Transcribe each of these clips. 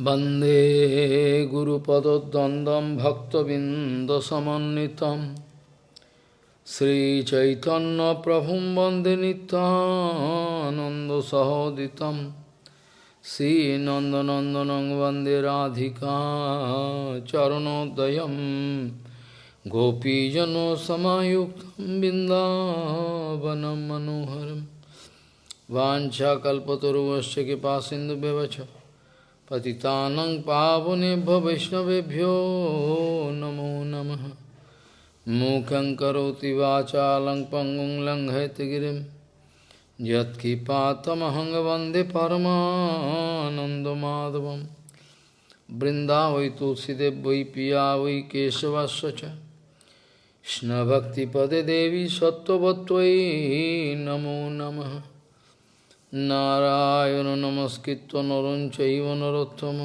वन्दे गुरुपदद्वन्द्वं भक्तबिन्दसमन्वितं श्रीचैतन्यप्रभुं वन्दे नित्यानन्दसहोदितं श्रीनन्दनन्दनं वन्दे राधिका चरणोदयं गोपीजनसमायुक्तं बिन्दावनं मनोहरं वाञ्छाकल्पतरुवश्च कृपासिन्धुव्यवच पतितानं पावनेभ्यो वैष्णवेभ्यो नमो नमः मूकं करोति वाचालं पङ्गुं लङ्घयतगिरिं यत्किपातमहं वन्दे परमानन्दमाधवं वृन्दावै तुलसीदेव वै पिया वै केशवस्य च कृष्णभक्तिपदे देवी सत्त्ववत्त्वयि नमो नमः নারায়ণ নমস্কৃত নরঞ্চব নরোত্তম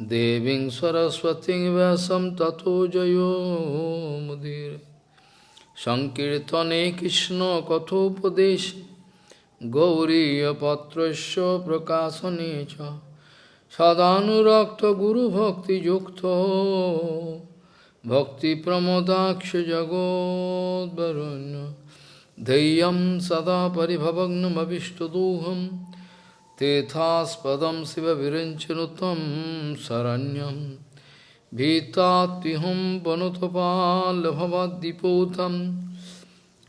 দেবী সরস্বতী ব্যাসম তথো জয়োমুদির সংকীর্তনে কৃষ্ণ কথোপদেশ গৌরীপত্র প্রকাশনে চ। সদানুরক্ত গুরুভক্তিযুক্ত ভক্তিপ্রমদাক্ষ জগদ্বরণ্য Deyam sada paribhavagnam avishtaduham Tethaspadam siva virinchanutam saranyam Bhitatiham panutapal bhavadipotam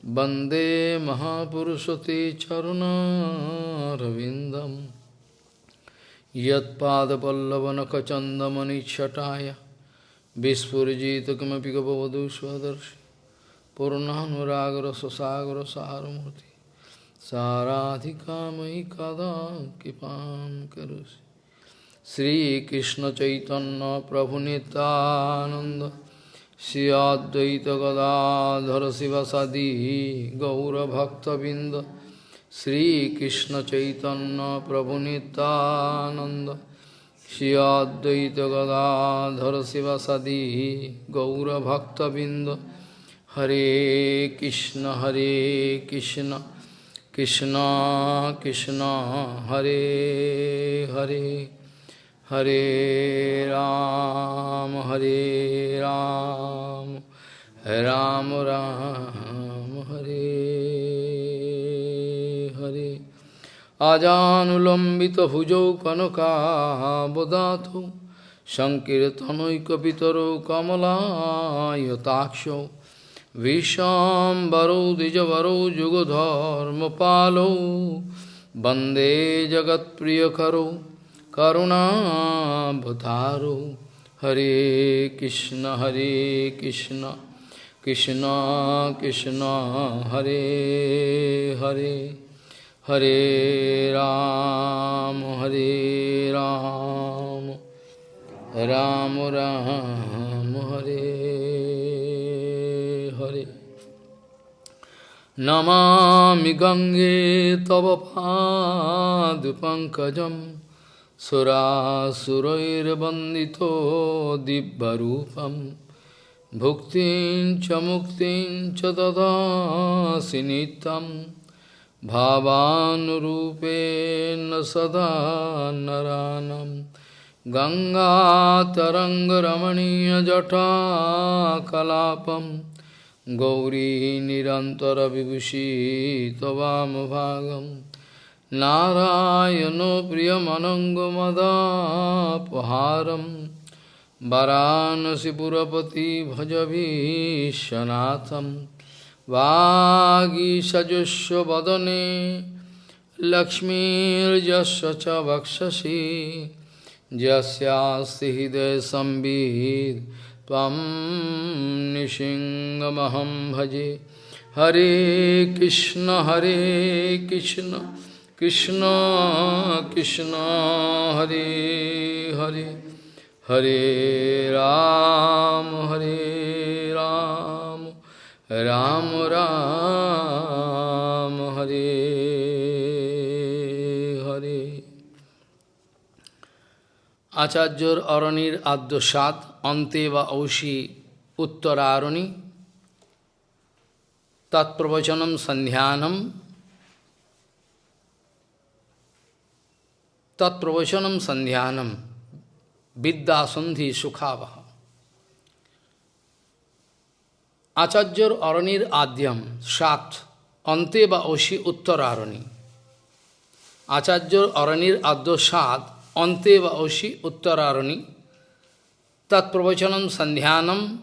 Bande Mahapurusate Charuna Ravindam Yat Pada Pallavanakachandamani Chataya Vispurjita Kamapika Bhavadu पूर्णानुरागर सुसागर सारूर्ति साराधिका मयि कदा कृपा करोसि श्रीकृष्ण चैतन्य प्रभु नितानंद श्री अद्वैत गदाधर शिवसदी गौरभक्तबिंद श्री कृष्ण चैतन्य प्रभु नितानंद श्री अद्वैत गदाधर शिवसदी गौरभक्तबिंद Hare Krishna Hare Krishna Krishna Krishna Hare Hare Hare Ram Hare Ram Ram Ram Hare Hare Ajanulambita bhujau kanaka bodhato Sankirtanoikapitaro kamalayatakshau विशाम्बरौ द्विजवरौ जुगधर्मपालौ वन्दे जगत्प्रियकरौ करुणाभतारौ हरे कृष्ण हरे कृष्ण कृष्ण कृष्ण हरे हरे हरे राम हरे राम राम राम हरे हरे नमामि गङ्गे तव पादपङ्कजं सुरासुरैर्वन्दितो दिव्यरूपं भुक्तिं च मुक्तिं च ददासि नित्यं भावानुरूपेण सदा नरानं गङ्गातरङ्गरमणीयजटाकलापं गौरी निरन्तरविभूषी त्ववामभागं नारायणो प्रियमनङ्गमदापहारं वरानसिपुरपति भजभीशनाथं वागीषजस्व वदने लक्ष्मीर्यस्य च वक्षसि यस्यास्ति हृदयसंवित् त्वं निशिङ्गमहं भजे। हरे कृष्ण हरे कृष्ण कृष्ण कृष्ण, हरे हरे। हरे राम हरे राम। राम राम, हरे हरे আচার্যর অরণির আদ্যসাদ অন্তে বা ঔষি উত্তরারণি। তৎপ্রবচনম সন্ধ্যানম। তৎপ্রবচনম সন্ধ্যানম। বিদ্যাসন্ধি সুখাবহ। আচার্যর অরণির আদ্যম সাত অন্তে বা ঔষি উত্তরারণি। আচার্যর অরণির আদ্য সাত Shat Ante ba Oshi Uttararani. Tat Pravachanam Sandhyanam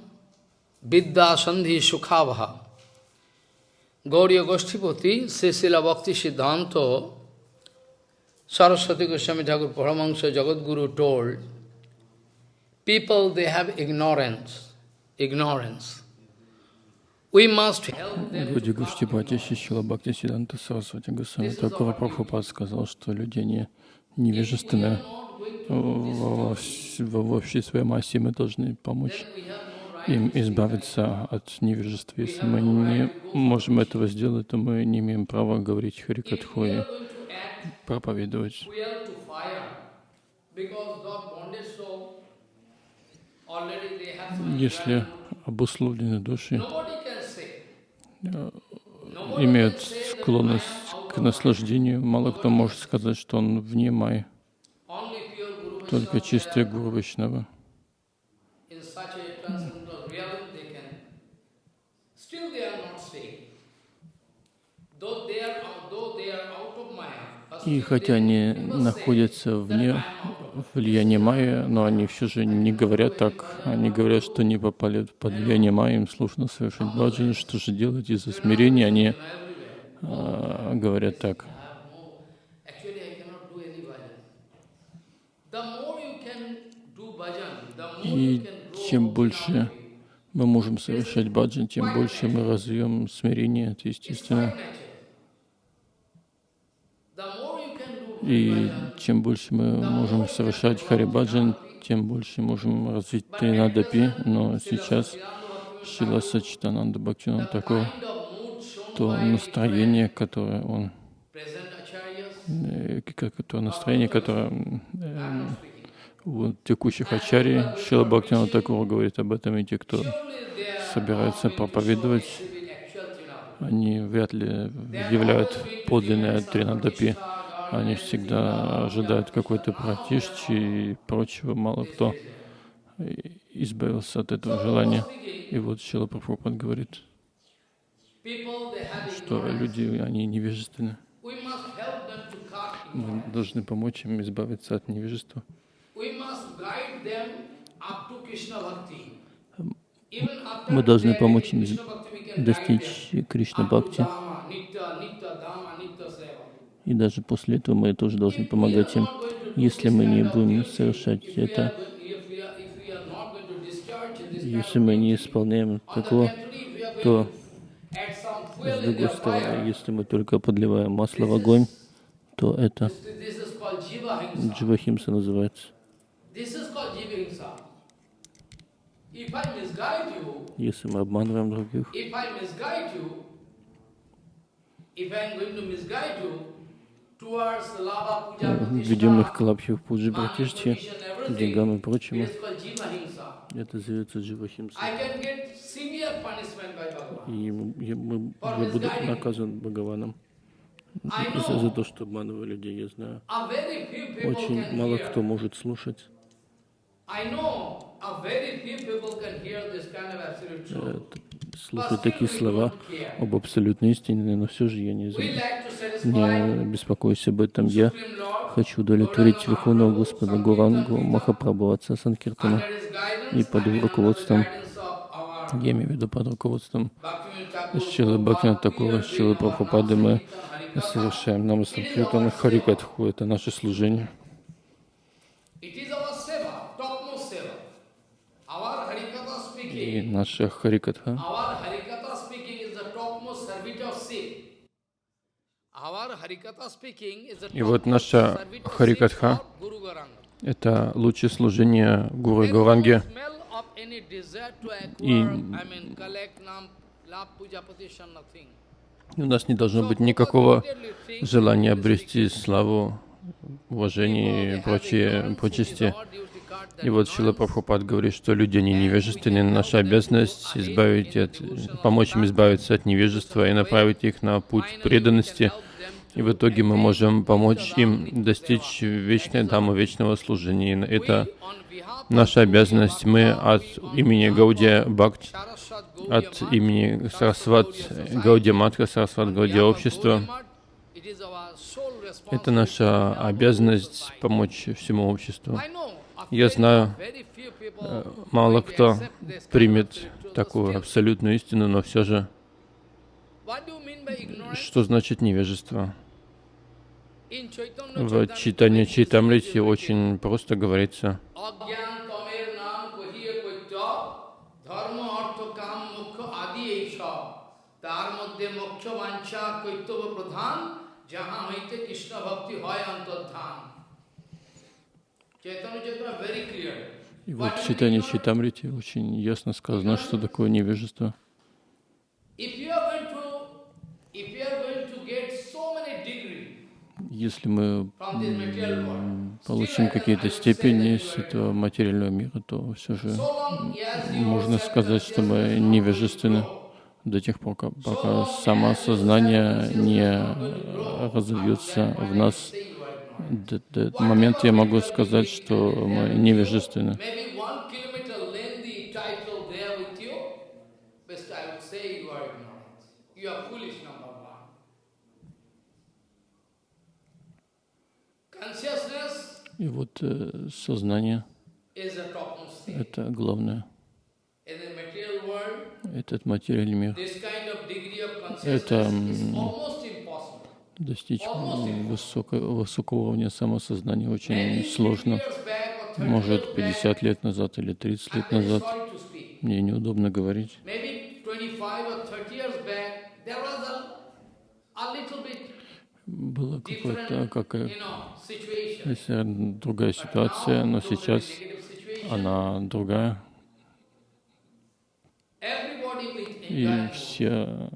Vidya Sandhi Sukhavaha. Gauriya Goshtipati, Sisila Bhakti Siddhanta, Saraswati Goswami Thakur Paramahansa Jagadguru told, people they have ignorance, ignorance. We must help them. Люди Гуштипати Шишила Бхакти Сиданта Сарасвати Госвами Такура Прабхупад сказал, что люди не невежественны во, во, всей своей массе. Мы должны помочь им избавиться от невежества. Если мы не можем этого сделать, то мы не имеем права говорить Харикатху и проповедовать. Если обусловленные души э, имеют склонность к наслаждению, мало кто может сказать, что он вне май. Только чистый Гуру Вайшнава. И хотя они находятся вне влияния майя, но они все же не говорят так. Они говорят, что не попали под влияние майя, им сложно совершить баджан. Что же делать из-за смирения? Они говорят так. И чем больше мы можем совершать баджан, тем больше мы развьем смирение, это естественно. И чем больше мы можем совершать харибаджан, тем больше можем развить тринадапи. Но сейчас Шила Сачитананда Бхактина такое, то настроение, которое он, э, то настроение, которое э, у текущих ачарий, Шила Бхактина Такура говорит об этом, и те, кто собирается проповедовать, они вряд ли являют подлинное тринадапи. Они всегда ожидают какой-то пратишчи и прочего. Мало кто избавился от этого желания. И вот Шила Прабхупад говорит, что люди, они невежественны. Мы должны помочь им избавиться от невежества. Мы должны помочь им достичь Кришна Бхакти. И даже после этого мы тоже должны помогать им. Если мы не будем совершать это, если мы не исполняем такого, то с другой стороны, если мы только подливаем масло в огонь, то это дживахимса называется. Если мы обманываем других, ведем их к лапхи пуджи братишти, деньгам и прочему. Это зовется дживахимса. И мы, я буду наказан Бхагаваном за, за то, что обманываю людей, я знаю. Очень мало кто может слушать. Э, слушать такие слова об абсолютной истине, но все же я не, не беспокоюсь об этом. Я хочу удовлетворить Верховного Господа Гурангу Махапрабху, Отца Санкиртана, и под руководством, я имею в виду под руководством Шилы Бхактина Такура, Шилы Прабхупады, мы совершаем нам Санкиртана Харикатху, это наше служение. И наша Харикатха и вот наша Харикатха — это лучшее служение Гуру Гуранге. И у нас не должно быть никакого желания обрести славу, уважение и прочие почести. И вот Шила Прабхупад говорит, что люди, они невежественны. Наша обязанность избавить от, помочь им избавиться от невежества и направить их на путь преданности. И в итоге мы можем помочь им достичь вечной дамы, вечного служения. Это наша обязанность. Мы от имени Гаудия Бхакти, от имени Сарасват Гаудия Матха, Сарасват Гаудия Общества, это наша обязанность помочь всему обществу. Я знаю, э, мало кто примет такую абсолютную истину, но все же, что значит невежество? В читании Чайтамрити очень просто говорится, মধ্যে মোক্ষ বাঞ্ছা কৈতব প্রধান যাহা হইতে কৃষ্ণ ভক্তি হয় অন্তর্ধান চৈতন্য চেতনা very clear. И вот в читании Читамрити очень ясно сказано, что такое невежество. Если мы получим какие-то степени с этого материального мира, то все же можно сказать, что мы невежественны до тех пор, пока самосознание не разовьется в нас. До, этого момента я могу сказать, что мы невежественны. И вот э, сознание — это главное этот материальный мир. Это достичь высокого, высокого уровня самосознания очень сложно. Может, 50 лет назад или 30 лет назад мне неудобно говорить. Была какая-то какая, другая ситуация, но сейчас она другая. И все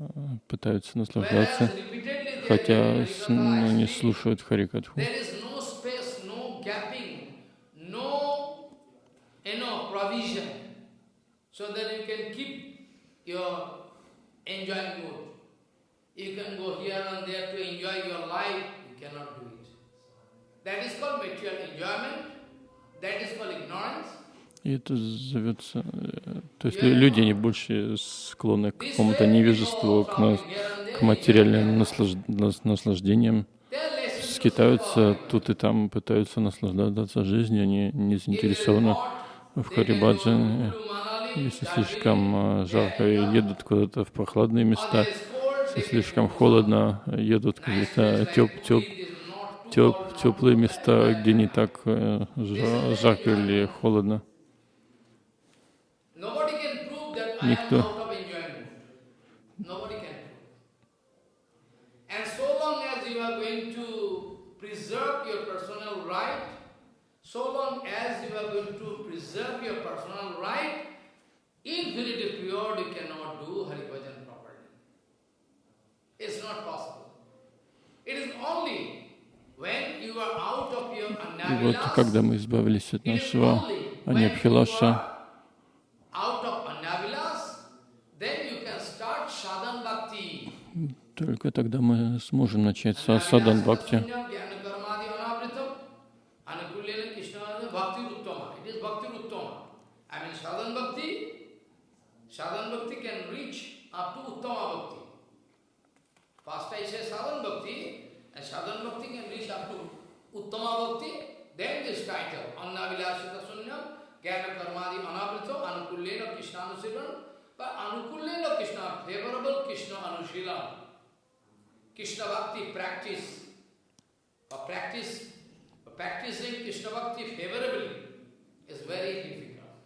пытаются наслаждаться, хотя ну, не слушают Харикатху. So that you can keep your enjoying mood. You can go here and there to enjoy your life. You cannot do it. That is called material enjoyment. That is called ignorance. И это зовется... То есть люди, они больше склонны к какому-то невежеству, к, на, к материальным наслаж, наслаждениям, скитаются тут и там, пытаются наслаждаться жизнью, они не заинтересованы в Харибаджане. Если слишком э, жарко, едут куда-то в прохладные места, если слишком холодно, едут какие-то теп, теп, теп, теплые места, где не так э, жарко или холодно. Никто. So long as you are going to preserve your personal right, infinity period you cannot do Hari Bhajan properly. It's not possible. It is only when you are out of your И вот когда мы избавились от нашего Аньябхилаша, Только тогда мы сможем начать с садан бхакти. Favorable Krishna Anushilan. Krishna Bhakti practice, or practice, or practicing Krishna Bhakti favorably is very difficult.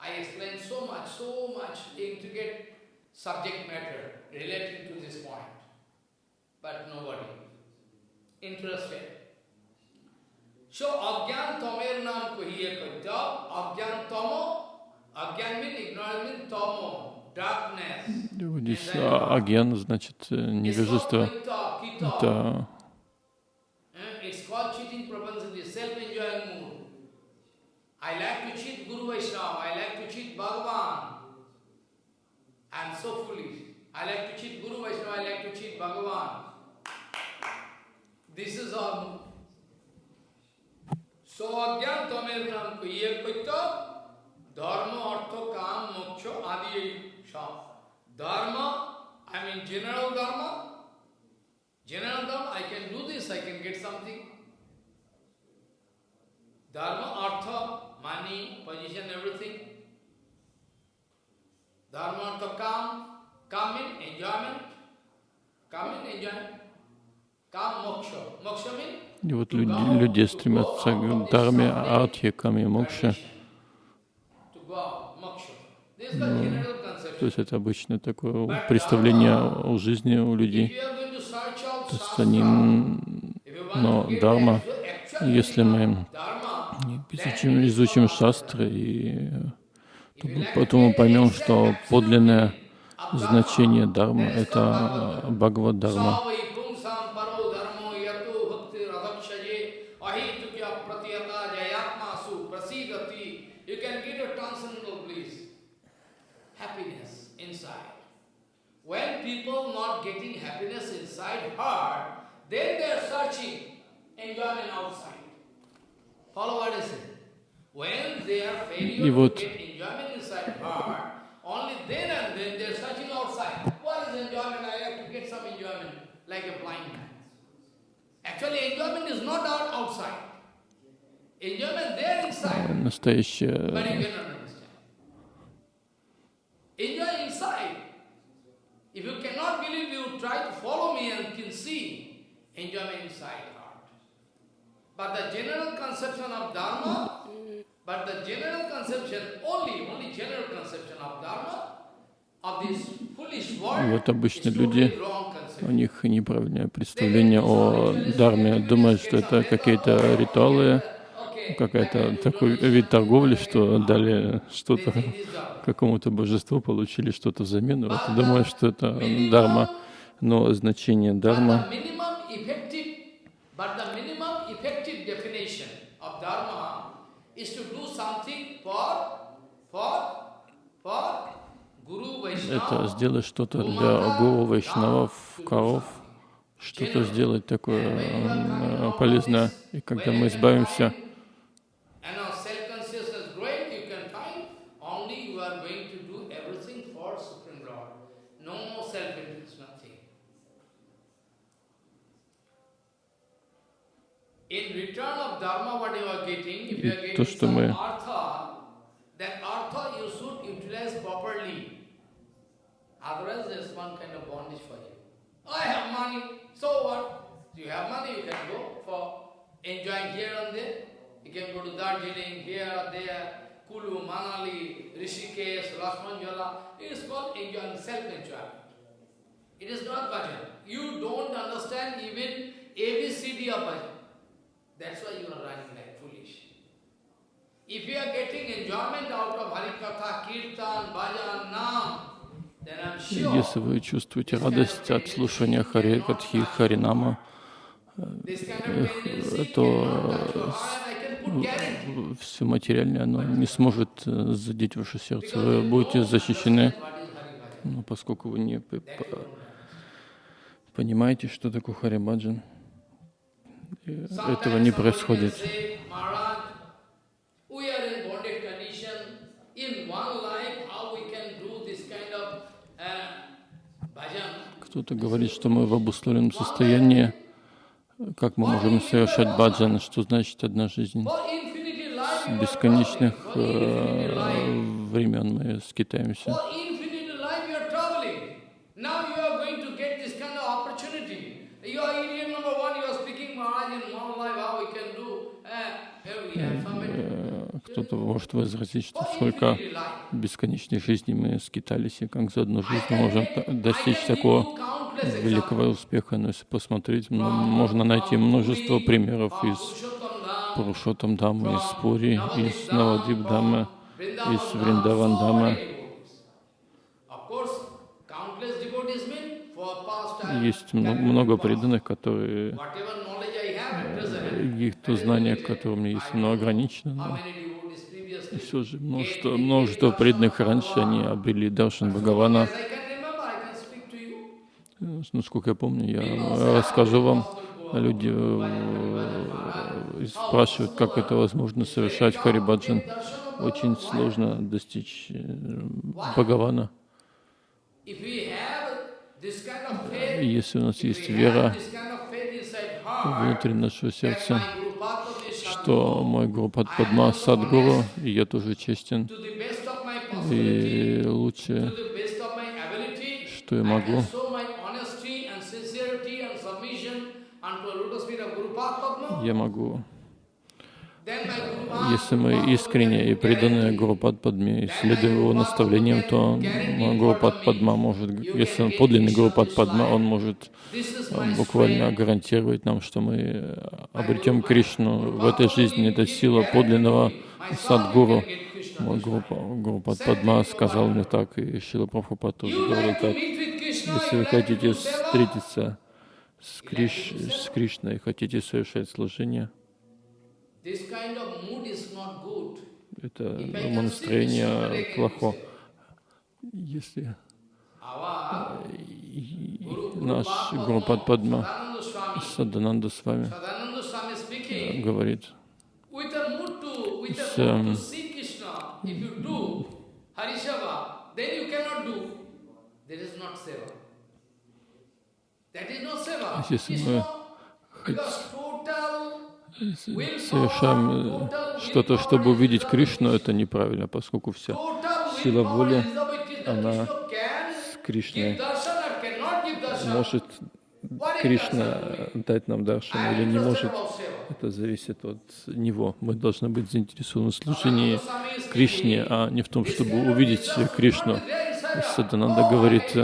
I explained so much, so much intricate subject matter relating to this point, but nobody interested. So, Agyan Tomer Nam Kuhiye Kaita, Agyan Tomo, Agyan means ignorance means Tomo, Здесь аген, значит, невежество. Это so kuye kuito dharma artha kam moksha adi И вот люди, люди стремятся к дharме, артхе, каме, мокше. to То есть это обычно такое представление о жизни у людей. То есть они, но actual если мы изучим, изучим шастры, и то потом мы поймем, что подлинное значение дharma — это Бхагавад When people not getting happiness inside heart, then they are searching enjoyment outside. Follow what I say. When they are failure И to вот- get enjoyment inside heart, only then and then they are searching outside. What is enjoyment? I have to get some enjoyment, like a blind man. Actually, enjoyment is not out outside. Enjoyment there inside, but Настоящее you cannot understand. Enjoy inside. If you cannot believe, you try to follow me and can see enjoyment inside heart. But the general conception of Dharma, but the general conception, only, only general conception of Dharma, of this foolish world, Вот обычно люди, у них неправильное представление о дharме, думают, что это какие-то ритуалы, какая-то такой вид торговли, что дали что-то какому-то божеству, получили что-то взамен, вот, и думают, что это дharma. Но значение Guru это сделать что-то для гуру, вайшнавов, коров, что-то сделать такое полезное. И когда мы избавимся you are getting, if you artha, you should utilize properly. Otherwise, there is one kind of bondage for you. I have money. So what? You have money, you can go for enjoying here and there. You can go to Darjeeling, here or there, Kulu, Manali, Rishikesh, Rasmanjala. It is called enjoying, self-enjoyment. It is not bhajan. You don't understand even ABCD of bhajan. That's why you are running like foolish. If you are getting enjoyment out of Harikatha, Kirtan, Bhajan, Nam, Если вы чувствуете радость от слушания Хари Катхи, Харинама, то все материальное, оно не сможет э, задеть ваше сердце. Вы будете защищены, но поскольку вы не понимаете, что такое Харибаджан, э, этого не происходит. uh? Кто-то говорит, что мы в обусловленном состоянии, как мы можем совершать баджан, что значит одна жизнь. С бесконечных э, времен мы скитаемся. for infinity life, you are traveling. Now you are going to get this kind of opportunity. You are idiot number one. You are speaking Maharaj in one life. How we can do? Uh, here we have some Э, Кто-то может возразить, что сколько бесконечной жизни мы скитались, и как за одну жизнь мы можем достичь такого великого успеха. Но если посмотреть, можно найти множество примеров из Пурушотам Дамы, из Пури, из Навадип Дамы, из Вриндаван Дамы. Есть много преданных, которые э, их то знание, которое у меня есть, оно ограничено, но previously все же множество, множество преданных раньше, они обрели Даршан Бхагавана. Э, Насколько я помню, я расскажу вам люди э, спрашивают, как это возможно совершать Харибаджан. Очень сложно достичь э, Бхагавана. Если у нас есть вера внутри нашего сердца, что мой Гуру Падма Садгуру, и я тоже честен, и лучше, что я могу, я могу если мы искренне и преданы Гуру Падме и следуем его наставлениям, то Гуру Падма может, если он подлинный Гуру Падма, он может э, буквально гарантировать нам, что мы обретем Кришну в этой жизни. Это сила подлинного Садгуру. Гуру, Гуру Падма сказал мне так, и Шила Прабхупад тоже говорил так. Если вы хотите встретиться с, Криш, с Кришной, хотите совершать служение, это настроение плохо. Если наш Гурупад Падма Садананда с вами говорит с если мы совершаем э, что-то, чтобы увидеть Кришну, это неправильно, поскольку вся сила воли, она с Кришной. Может Кришна дать нам даршан или не может, это зависит от него. Мы должны быть заинтересованы в служении Кришне, а не в том, чтобы увидеть Кришну. Садананда говорит,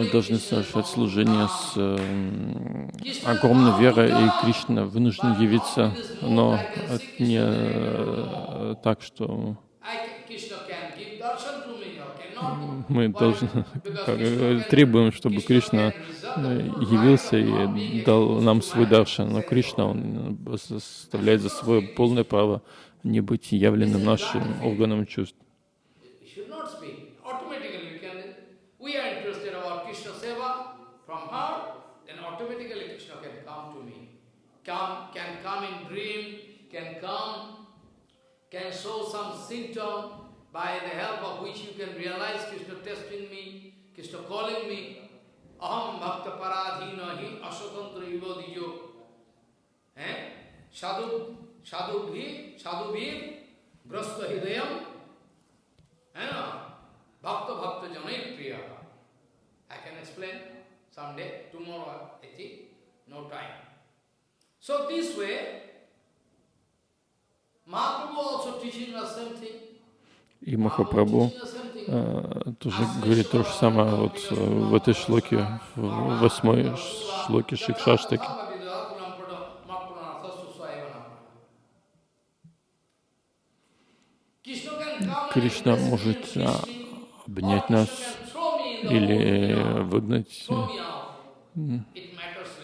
Мы должны совершать служение с э, огромной верой, и Кришна вынужден явиться, но не э, так, что мы должны, как, э, требуем, чтобы Кришна явился и дал нам свой даршан. Но Кришна, он составляет за свое полное право не быть явленным нашим органом чувств. Come, can come in dream, can come, can show some symptom by the help of which you can realize Krishna testing me, Krishna calling me, aham bhakta paradhina hi asatantra ivadijo. Eh? Sadhu, sadhu bhi, sadhu bhi, grasta hidayam, eh? bhakta bhakta priya. I can explain someday, tomorrow, I think, no time. So this way. И Махапрабху э, тоже говорит то же самое вот в этой шлоке, в восьмой шлоке Шикшаштаки. Кришна может а, обнять нас или выгнать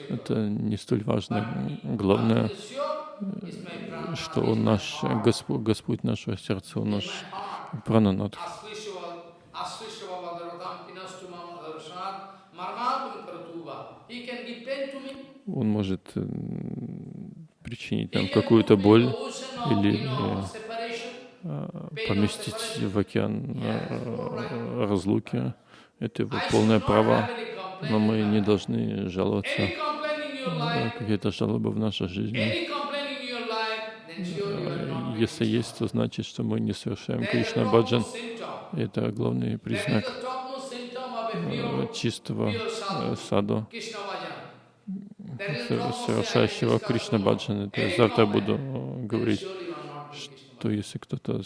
это не столь важно. Главное, что Он наш Господь, Господь нашего сердца, Он наш Прананат. Он может причинить нам какую-то боль или э, поместить в океан э, разлуки. Это его полное право, но мы не должны жаловаться какие-то жалобы в нашей жизни. Если есть, то значит, что мы не совершаем Кришна Баджан. Это главный признак э, чистого э, саду, совершающего Кришна Баджан. Это завтра буду говорить, что если кто-то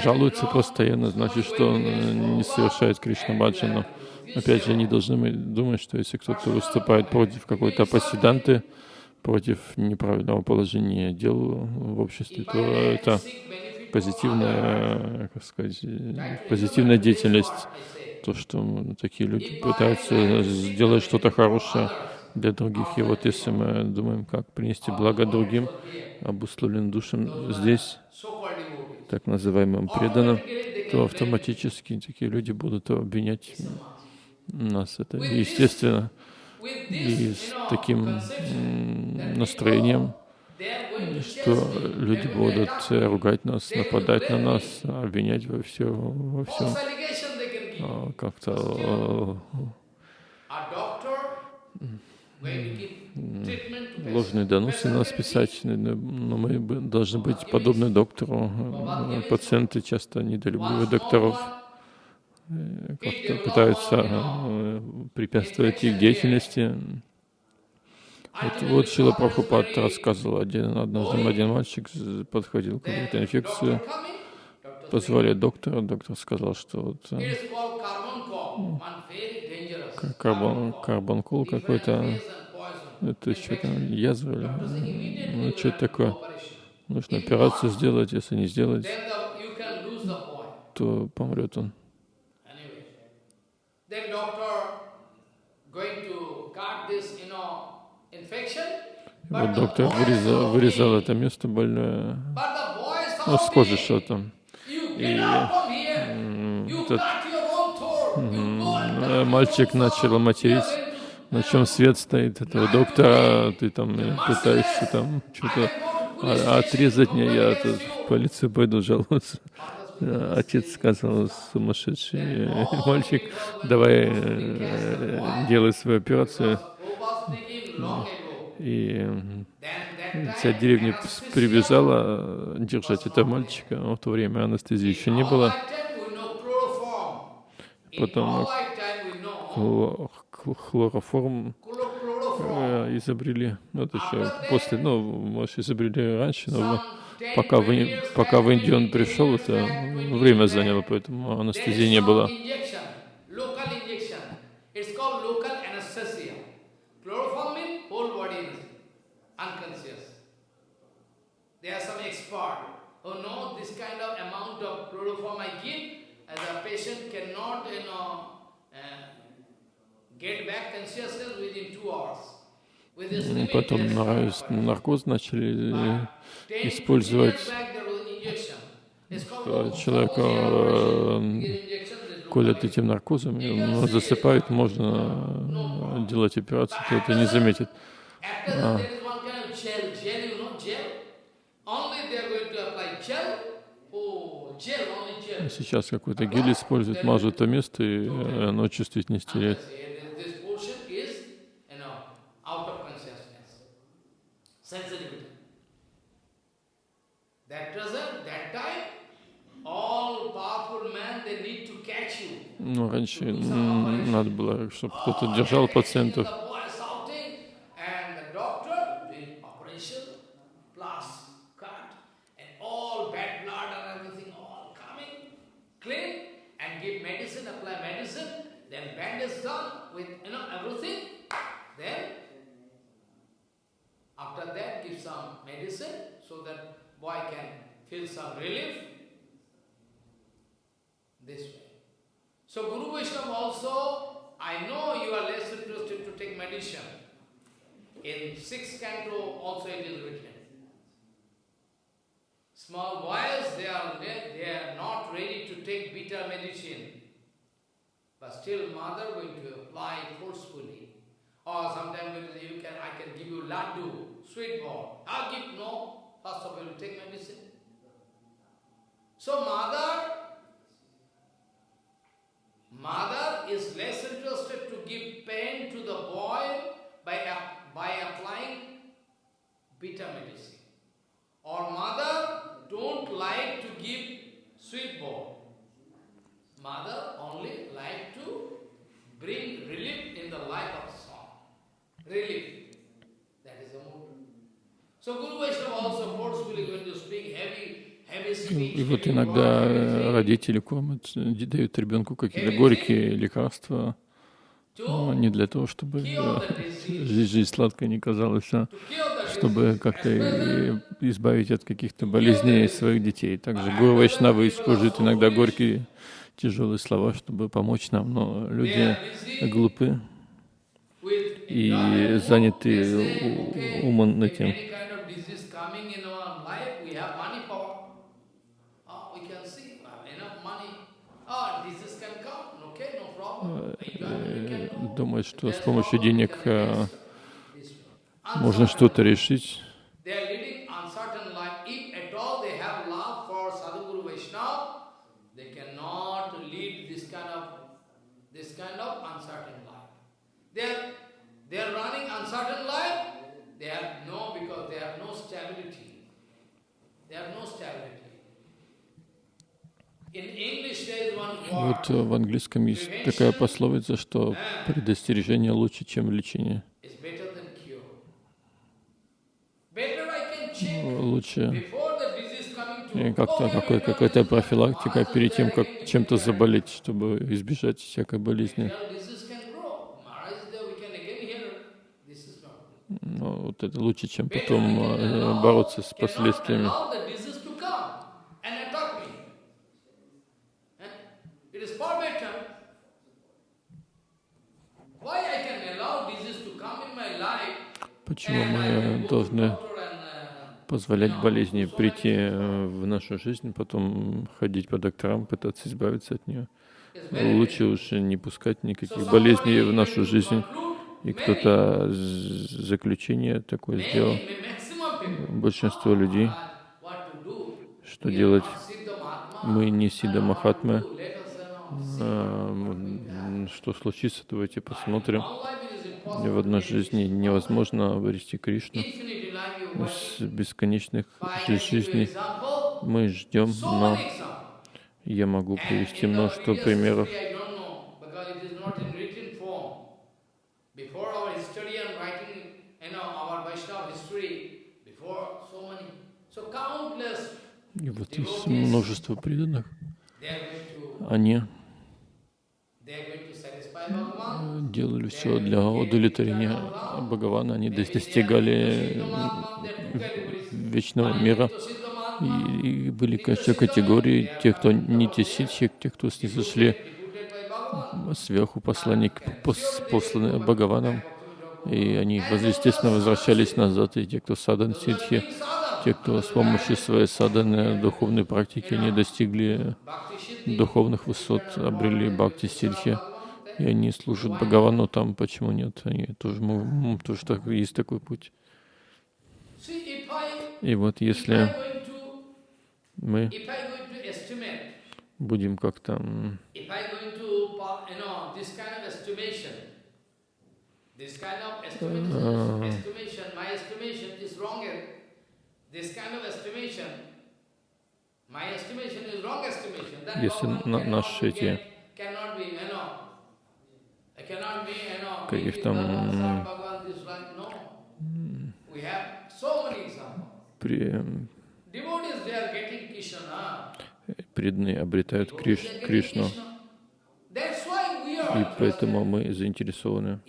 жалуется постоянно, значит, что он не совершает Кришна Баджану. Опять же, не должны думать, что если кто-то выступает против какой-то апассиданты, против неправильного положения дел в обществе, то это позитивная, как сказать, позитивная деятельность. То, что такие люди пытаются сделать что-то хорошее, для других. И вот если мы думаем, как принести благо другим, обусловлен душам здесь, так называемым преданным, то автоматически такие люди будут обвинять нас. Это естественно. И с таким настроением, что люди будут ругать нас, нападать на нас, обвинять во, все, во всем, а, как-то ложные доносы нас писать, но мы должны быть подобны доктору. Пациенты часто недолюбливают докторов, э, как-то пытаются э, препятствовать их деятельности. Вот, вот Шила Прабхупад рассказывал, один, однажды один мальчик подходил к какой-то инфекции, позвали доктора, доктор сказал, что вот, э, карбон, карбонкул какой-то, это что там, язва или, ну, что это такое. Нужно операцию сделать, если не сделать, то помрет он. Вот доктор вырезал, вырезал это место больное, ну, с кожи что-то. И этот мальчик начал материть, на чем свет стоит этого доктора, ты там пытаешься там что-то отрезать мне, я тут в полицию пойду жаловаться. Э, отец сказал, сумасшедший мальчик, давай э, делай свою операцию. И вся деревня прибежала держать этого мальчика. В то время анестезии еще не было. Потом хлороформ э, изобрели, ну, это еще после, ну, может, изобрели раньше, но пока в, пока в Индию он пришел, это время заняло, поэтому анестезии не было. There are some expert who know this kind of amount of chloroform I give, as a patient cannot, you know, Потом наркоз начали использовать. Человека колят этим наркозом, он засыпает, можно делать операцию, то это не заметит. А. Сейчас какой-то гель используют, мажут то место, и оно чувствительность теряет. Ну, раньше надо было, чтобы кто-то держал пациентов. You can, I can give you laddu, sweet ball. I'll give no. First of all, you take medicine. So mother, mother и вот иногда родители кормят, дают ребенку какие-то горькие лекарства, но не для того, чтобы жизнь, жизнь сладкой не казалась, а чтобы как-то избавить от каких-то болезней своих детей. Также Гуру Вайшнавы используют иногда горькие, тяжелые слова, чтобы помочь нам, но люди глупы. И заняты умом этим. Думают, что с помощью денег можно что-то решить. Вот в английском есть такая пословица, что предостережение лучше, чем лечение. Лучше. как-то какой, какая-то профилактика перед тем, как чем-то заболеть, чтобы избежать всякой болезни. Но вот это лучше, чем потом э, бороться с последствиями. Позволять болезни прийти э, в нашу жизнь, потом ходить по докторам, пытаться избавиться от нее? Лучше уж не пускать никаких болезней в нашу жизнь. И кто-то заключение такое сделал. Большинство людей, что делать? Мы не Сида Махатмы. А, что случится, давайте посмотрим. И в одной жизни невозможно обрести Кришну. С бесконечных жизней мы ждем, но я могу привести множество примеров. И вот есть множество преданных. Они делали все для удовлетворения Бхагавана, они достигали вечного мира. И, были, конечно, категории, те, кто не тесичек, те, кто снизошли сверху посланник, пос, посланный Бхагаваном, и они, естественно, возвращались назад, и те, кто садан ситхи, те, кто с помощью своей саданы духовной практики не достигли духовных высот, обрели бхакти ситхи, и они служат Бхагавану там, почему нет? Они тоже, тоже так, есть такой путь. И вот если мы будем как-то если наши эти каких там при, преданные обретают Криш, Кришну. И поэтому мы заинтересованы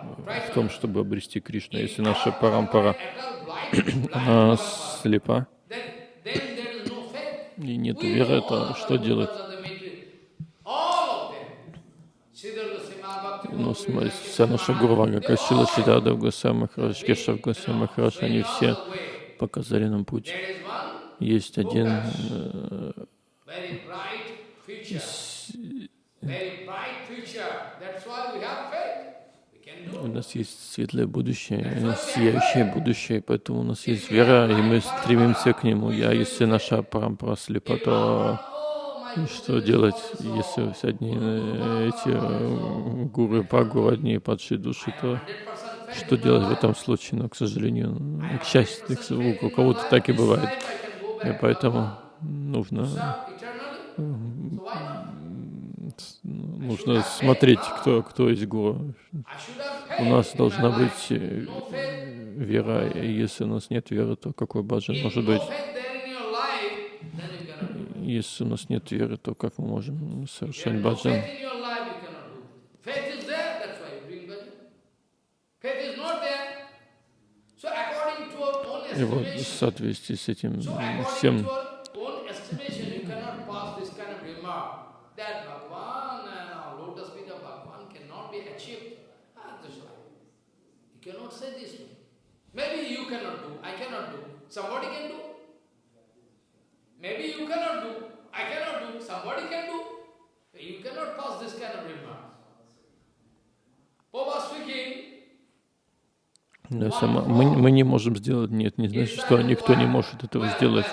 в том, чтобы обрести Кришну. Если наша парампара слепа и нет веры, то что делать? Вся наша Гурвага, Кашила, Сидада, Гусей Махарадж, Кешав Гусей Махарадж, они все показали нам путь. Есть один э, у нас есть светлое будущее, сияющее будущее, поэтому у нас есть вера, и мы стремимся к нему. Я, если наша парампара слепа, то что делать, если одни э, эти э, гуры, пагу, одни падшие души, то что делать в этом случае? Но, к сожалению, к счастью, у кого-то так и бывает. И поэтому нужно нужно смотреть, кто, кто есть гуру. У нас должна быть э, вера, и если у нас нет веры, то какой баджан может быть? Если у нас нет веры, то как мы можем совершать баджан? И вот в соответствии с этим всем. Ah. Maybe you cannot do, I cannot do. Somebody can do. Maybe you cannot do, I cannot do, somebody can do. You cannot pass this kind of remark. Papa speaking, Да, сама, мы, мы не можем сделать, нет, не значит, что никто не может этого сделать.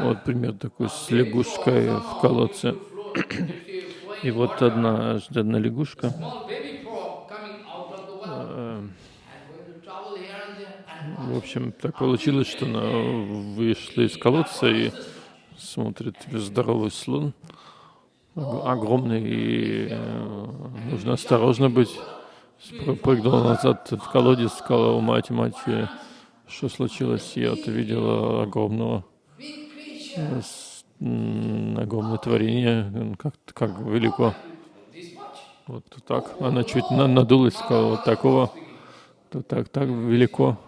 Вот пример такой с лягушкой в колодце. И вот одна, одна лягушка. Э, в общем, так получилось, что она вышла из колодца и смотрит здоровый слон, огромный, и э, нужно осторожно быть прыгнула назад в колодец, сказала у мать, мать, э, что случилось? Я вот видела огромного, э, огромное творение, как, как велико. Вот так. Она чуть надулась, сказала, вот такого, то так, так велико.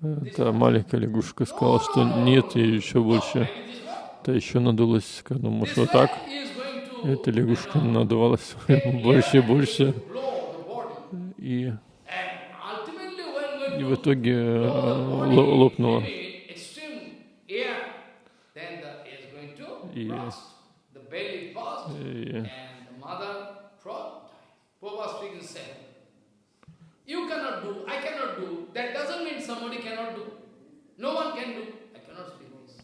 Эта маленькая лягушка сказала, что нет, и еще больше. То еще надулась, сказала, может, вот так. Эта лягушка надувалась больше и больше и, и в итоге э, лопнула. И, и You cannot do, I cannot do. That doesn't mean somebody cannot do. No one can do. I cannot speak this.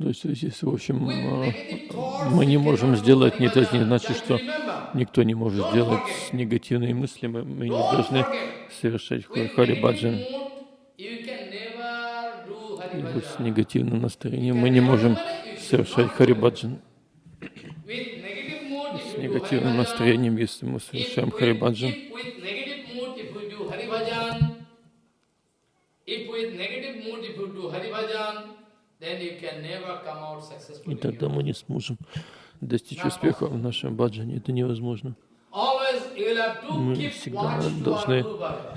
То есть здесь, в общем, мы не можем сделать, не это не значит, что никто не может сделать с негативными мыслями. Мы не должны совершать харибаджан. И вот с негативным настроением. Мы не можем совершать харибаджан. С негативным настроением, если мы совершаем харибаджан, и тогда мы не сможем достичь успеха в нашем баджане. Это невозможно. Мы всегда должны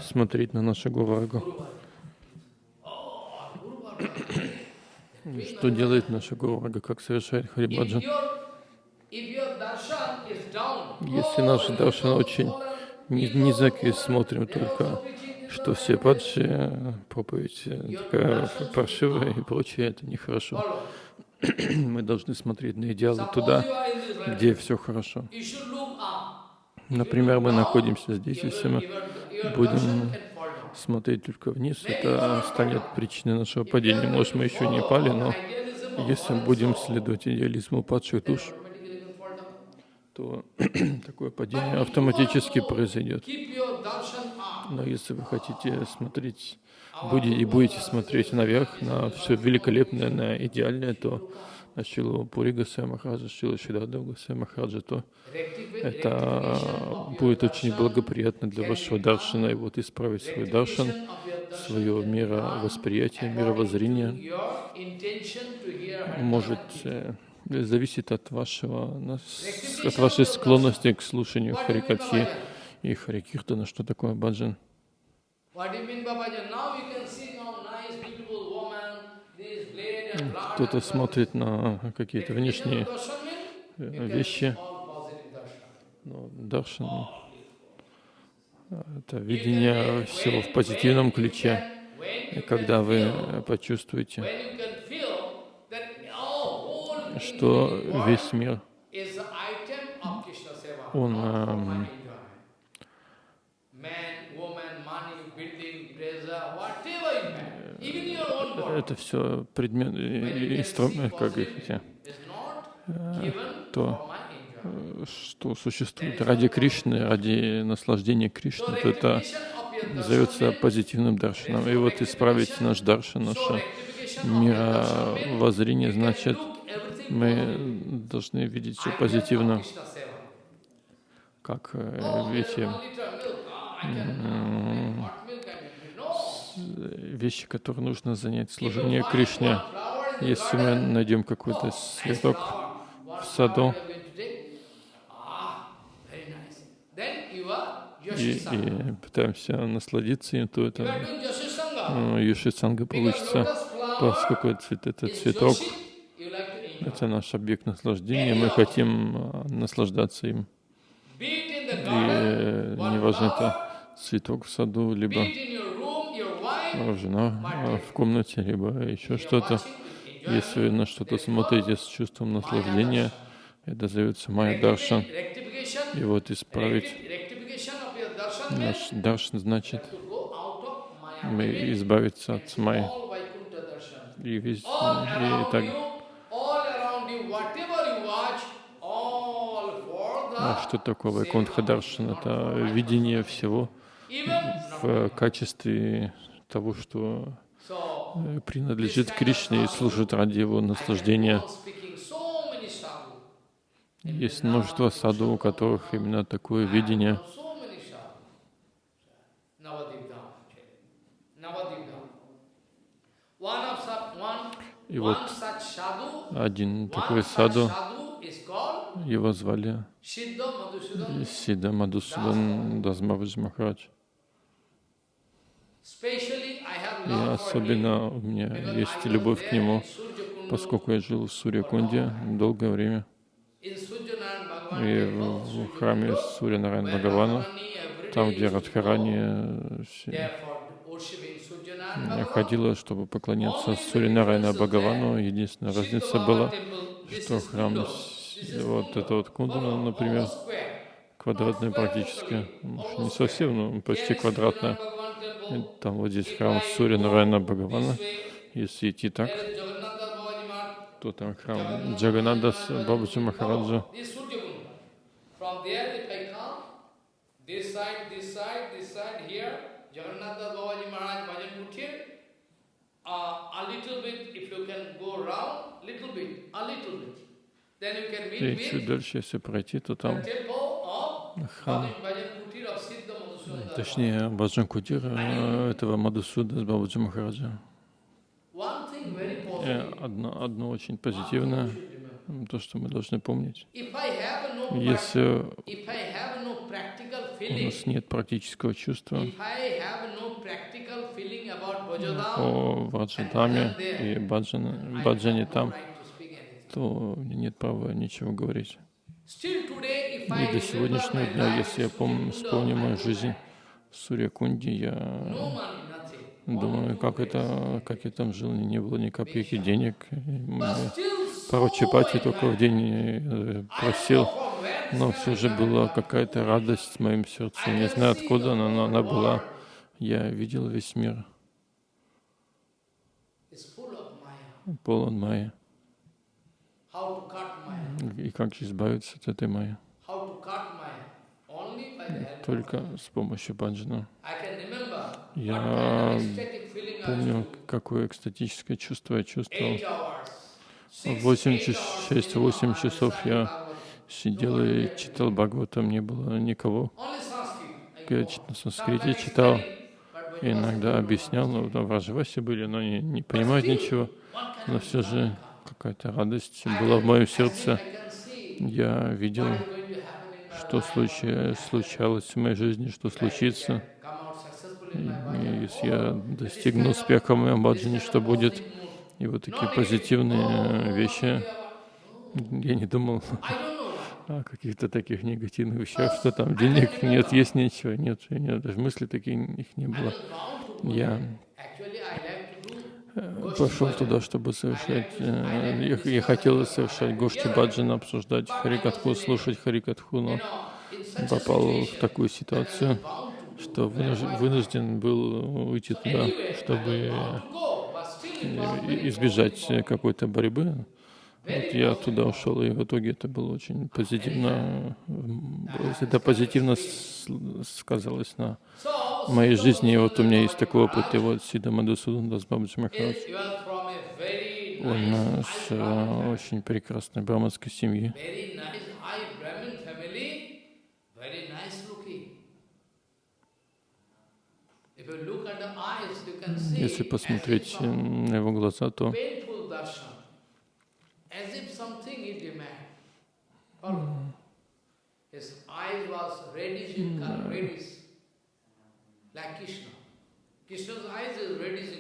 смотреть на нашу Гурваргу. Что делает наша Гурварга, как совершает Харибаджан? Если наш даршан очень низкий, смотрим только, что все падшие, проповедь такая паршивая и прочее, это нехорошо. Мы должны смотреть на идеалы туда, где все хорошо. Например, мы находимся здесь, если мы будем смотреть только вниз, это станет причиной нашего падения. Может, мы еще не пали, но если будем следовать идеализму падших душ, то такое падение автоматически произойдет. Но если вы хотите смотреть будете, и будете смотреть наверх на все великолепное, на идеальное, то на Шилу Пури Гасай Махараджа, Шилу Шидада Махараджа, то это будет очень благоприятно для вашего даршана, и вот исправить свой даршан, свое мировосприятие, мировоззрение может э, зависит от вашего, от вашей склонности к слушанию Харикатхи и Харикиртана, что такое баджан. Кто-то смотрит на какие-то внешние э, вещи, но даршан — это видение всего в позитивном ключе. И когда вы почувствуете, что весь мир, он эм, это все предмет, инструмент, как говорите, э, то, что существует ради Кришны, ради наслаждения Кришны, то это называется позитивным даршаном. И вот исправить наш даршан, наше мировоззрение, значит, мы должны видеть все позитивно, как э, видите, вещи, которые нужно занять служение Кришне. Если мы найдем какой-то цветок в саду, и, и пытаемся насладиться им, то это ну, Юшисанга получится. Поскольку цвет, это цветок, это наш объект наслаждения, мы хотим а, наслаждаться им. И э, неважно, это цветок в саду, либо э, жена э, в комнате, либо еще что-то. Если вы на что-то смотрите с чувством наслаждения, это зовется майя даршан. И вот исправить наш даршан значит мы избавиться от darshan. И, весь, и так, you, all around you, whatever you watch, all for а что такое sake Вайкунтха of Даршан? not Это видение всего в качестве того, что э, принадлежит Кришне и служит ради его наслаждения. Есть множество саду, у которых именно такое видение. И вот один такой саду, его звали Сида Мадусудан Дазмавадж Махарадж. И особенно у меня есть любовь к нему, поскольку я жил в Сурьякунде долгое время. И в храме where Бхагавана, там, где Радхарани Suryanarayan Bhagavan. ходила, чтобы поклоняться Сурьянарайна Бхагавану. Единственная разница была, что храм, с- вот это вот Кундана, например, квадратная практически, Может, не совсем, но почти квадратная. И Там вот здесь храм Сурья Нарайна Бхагавана. Если идти так, то там храм Джаганада Бабаджи Махараджа. Uh, a little bit, if you can go round, little bit, a little bit, И чуть дальше, если пройти, то там храм, точнее, Баджан Кутир э, этого Мадусуда с Бабаджи Махараджа. И positive, одно, одно очень позитивное, то, что мы должны помнить. Если у нас нет практического чувства о Ваджадаме и Баджане там, right to speak anything. То у меня нет права ничего говорить. И до сегодняшнего дня, если я помню, вспомню мою жизнь в Сурьякунде, я думаю, как это, как я там жил, не было ни копейки денег. Пару чапати только в день э, просил, но все же была какая-то радость в моем сердце. I Не знаю откуда она, но она была. Я видел весь мир, полон майя. И как избавиться от этой майи? Только с помощью баджана. Я Помню, какое экстатическое чувство я чувствовал. Eight hours. Six, Восемь eight час- hours шесть-восемь sitting часов on я. Сидел и читал Бхагаватам, не было никого. Я на санскрите читал, иногда объяснял, но там вражеваси были, но не, не понимают ничего. Но все же какая-то радость была в моем сердце. Я видел, что happen. случалось в моей жизни, что случится. И если я достигну успеха в моем баджане, что будет. И вот такие позитивные Oh, вещи. Я не думал о каких-то таких негативных вещах, что там денег нет, есть нечего, нет, нет, даже мысли таких их не было. Я that. Actually, I like to do э, пошел туда, чтобы совершать, э, я, я хотел совершать гошти баджан, обсуждать харикатху, слушать харикатху, но попал в такую ситуацию, что вынужден, был уйти туда, чтобы э, избежать какой-то борьбы. Вот я туда ушел, и в итоге это было очень позитивно, м, это позитивно сказалось на Моей жизни. И вот у меня есть такой опыт. И вот Сида Мадусудан Дас Бабаджи Махарадж, он э, с э, очень прекрасной браманской семьи. Если посмотреть э, на его глаза, то? His eyes was reddish in color, reddish, like Krishna. Krishna's eyes is reddish in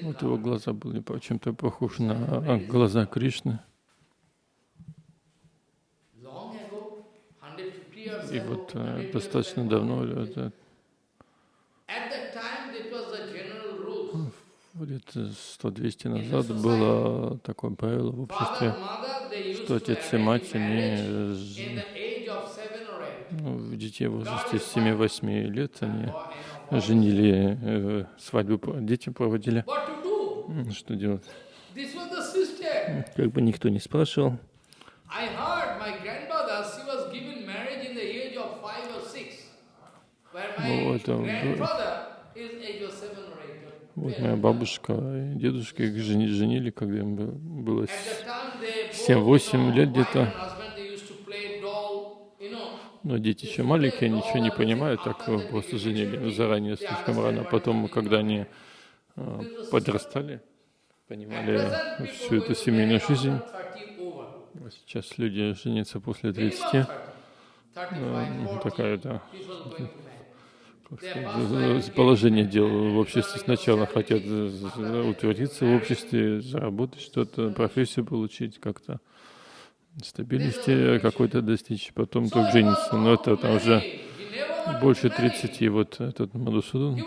вот его глаза были чем-то похожи на э, глаза Кришны. Long ago, 150 years И вот 100 э, достаточно давно, это, лет 100-200 назад было такое правило в обществе, что отец и мать, они ну, в детей в возрасте 7-8 лет они женили, э, свадьбу детям проводили. Что делать? Как бы никто не спрашивал. Ну, Вот 12. моя бабушка и дедушка их жени- женили, когда им бы- было At that time, they both, семь-восемь you know, лет wife где-то. Но дети еще маленькие, ничего не понимают, так э, просто женили заранее слишком рано. Потом, когда они э, подрастали, понимали всю эту семейную жизнь. Сейчас люди женятся после 30. Ну, такая, да, положение дел в обществе. Сначала хотят э, утвердиться в обществе, заработать что-то, профессию получить, как-то стабильности какой-то достичь, потом только жениться. Но это там уже больше 30. И вот этот Мадусудан,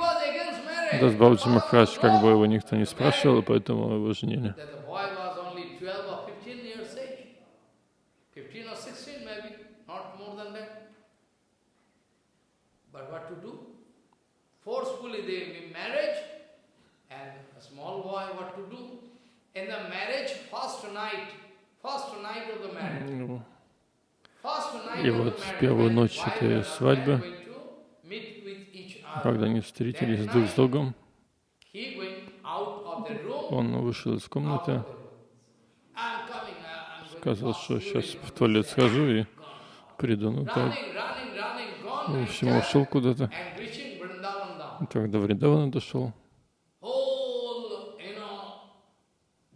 Дасбауджи Махарадж, как бы его никто не спрашивал, поэтому его женили. that the boy was only 12 or 15 years age. 15 or 16 maybe, not more than that. But what to do? Forcefully they give marriage and a small boy what to do? In the marriage, first night, Ну, И вот в первую ночь этой свадьбы. Когда они встретились друг с другом, он вышел из комнаты, сказал, что сейчас в туалет схожу и приду. Ну так, в общем, ушел куда-то. Down. Тогда Вриндавана дошел. Whole, you know,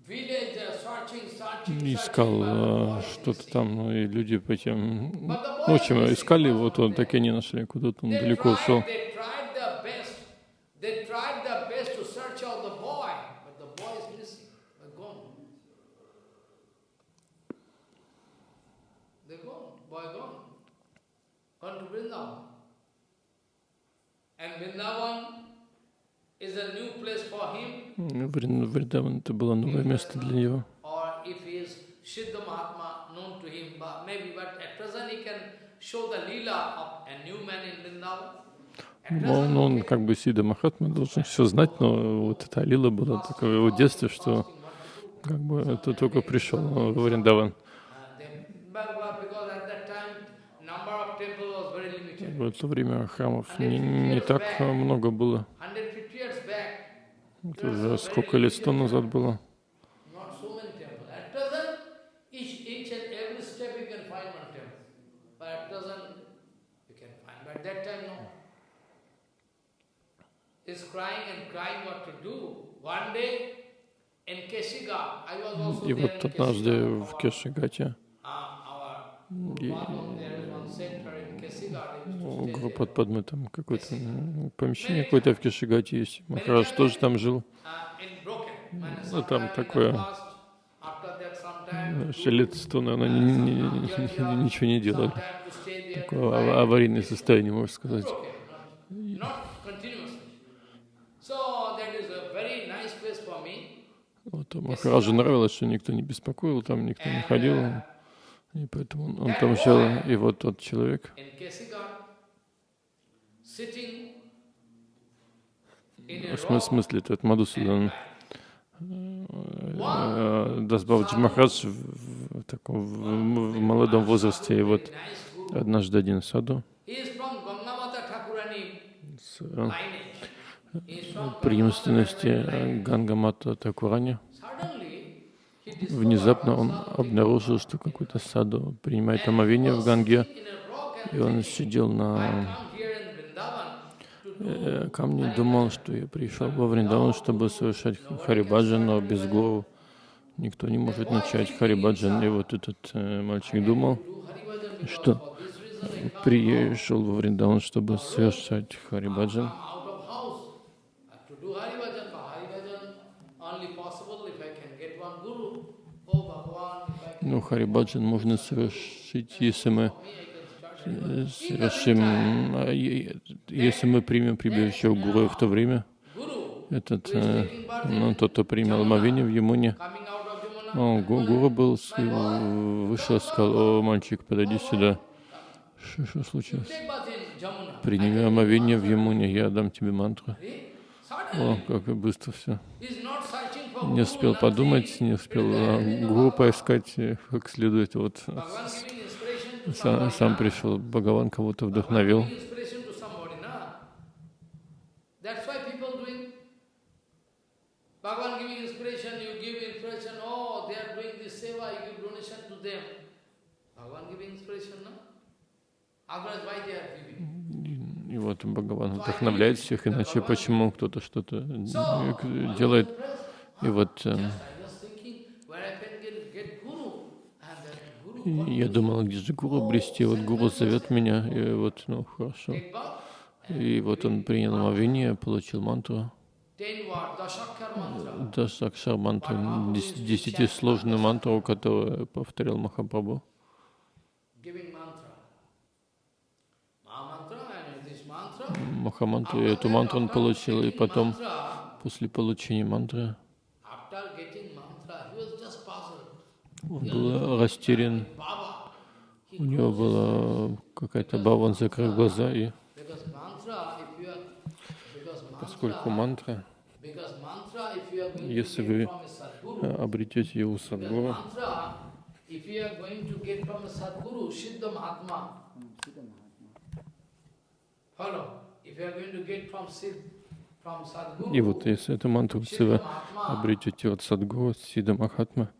village uh, searching, searching, и searching, искал э, что-то там, ну и люди по тем... Ну, в общем, искали вот он так и не нашли, куда-то он далеко ушел. Ну, Вриндаван это было новое место для него. Siddha Mahatma known to him, but maybe, but at present he can show the lila of a new man in Vrindavan. Ну, он, он как бы Сида Махатма должен все знать, но вот эта Алила была такое его детство, что как бы это только пришел в Вриндаван. uh. В это время храмов не, не так много было. 150 years back, Это уже сколько лет, сто назад было. not so many temples. At present, each, each and every step you can find one temple. But at present, you can find. But at that time, no. Is crying and crying what to do. One day, in Keshiga, I was also И вот однажды в Кешигате Uh, И- there. группы Падмы там какое-то помещение какое-то в Кешигате есть. Махарадж тоже там жил. Uh, Ну, там такое, past, after that, sometime, Еще лет сто, наверное, ни- ни- ни- ничего не делали. Такое ава- аварийное состояние, можно сказать. Okay, not, not continuously. So that is a very nice place for me. А Махараджу нравилось, что никто не беспокоил, там никто не ходил. И поэтому он, он там жил. И вот тот человек, в смысле, этот Мадусудан, э, Дасбаваджи Махарадж в, таком в, в молодом возрасте, и вот однажды один саду с э, преемственности э. Гангамата Такурани. Внезапно он обнаружил, что какой-то саду принимает омовение в Ганге, и он сидел на э, камне и думал, что я пришел во Вриндаван, чтобы совершать Харибаджан, но без гуру никто не может начать Харибаджан. И вот этот э, мальчик думал, что пришел во Вриндаван, чтобы совершать Харибаджан. out of house uh, to do Haribhajan. For Haribhajan only possible if I can get one guru. Oh Bhagavan, if I can Ну, Харибаджан можно совершить, если мы э, совершим, а, если мы примем прибежище у Гуру в то время, этот, э, ну, тот, кто принял омовение в Ямуне, о, Гуру был, вышел, сказал, о, мальчик, подойди сюда. Что, случилось? Приними омовение в Ямуне, я дам тебе мантру. О, как быстро все. Не успел подумать, не успел а, Гуру поискать э, как следует. Вот сам, сам пришел, Бхагаван кого-то вдохновил. Bhagavan giving inspiration, you give inspiration, oh, they are doing this seva, you give donation to them. Bhagavan giving inspiration, no? Otherwise, why they are giving? И вот Бхагаван вдохновляет всех, иначе почему кто-то что-то делает. И вот я думал, где же гуру обрести? Вот гуру зовет меня, и вот, ну, хорошо. И вот он принял омовение, получил мантру. Дашакшар мантру, десятисложную мантру, которую повторял Махапрабху. Махамантру, и эту мантру он получил, и потом, после получения мантры, он был растерян, у него была какая-то баба, он закрыл глаза и поскольку мантра, если вы обретете его садгуру, и вот если эту мантру вы обретете от садгуру, сида махатма,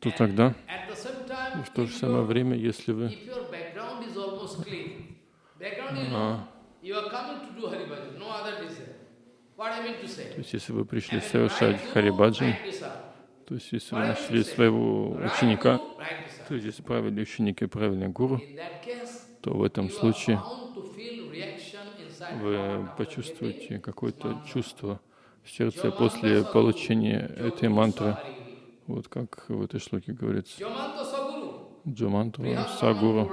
то тогда. в то же самое время, если вы а, то есть, если вы пришли совершать харибаджан, то есть, если вы нашли своего ученика, то есть, если правильный ученик и правильный гуру, то в этом случае вы почувствуете какое-то чувство в сердце после получения этой мантры. Вот как в этой шлоке говорится. Джамантра Сагуру.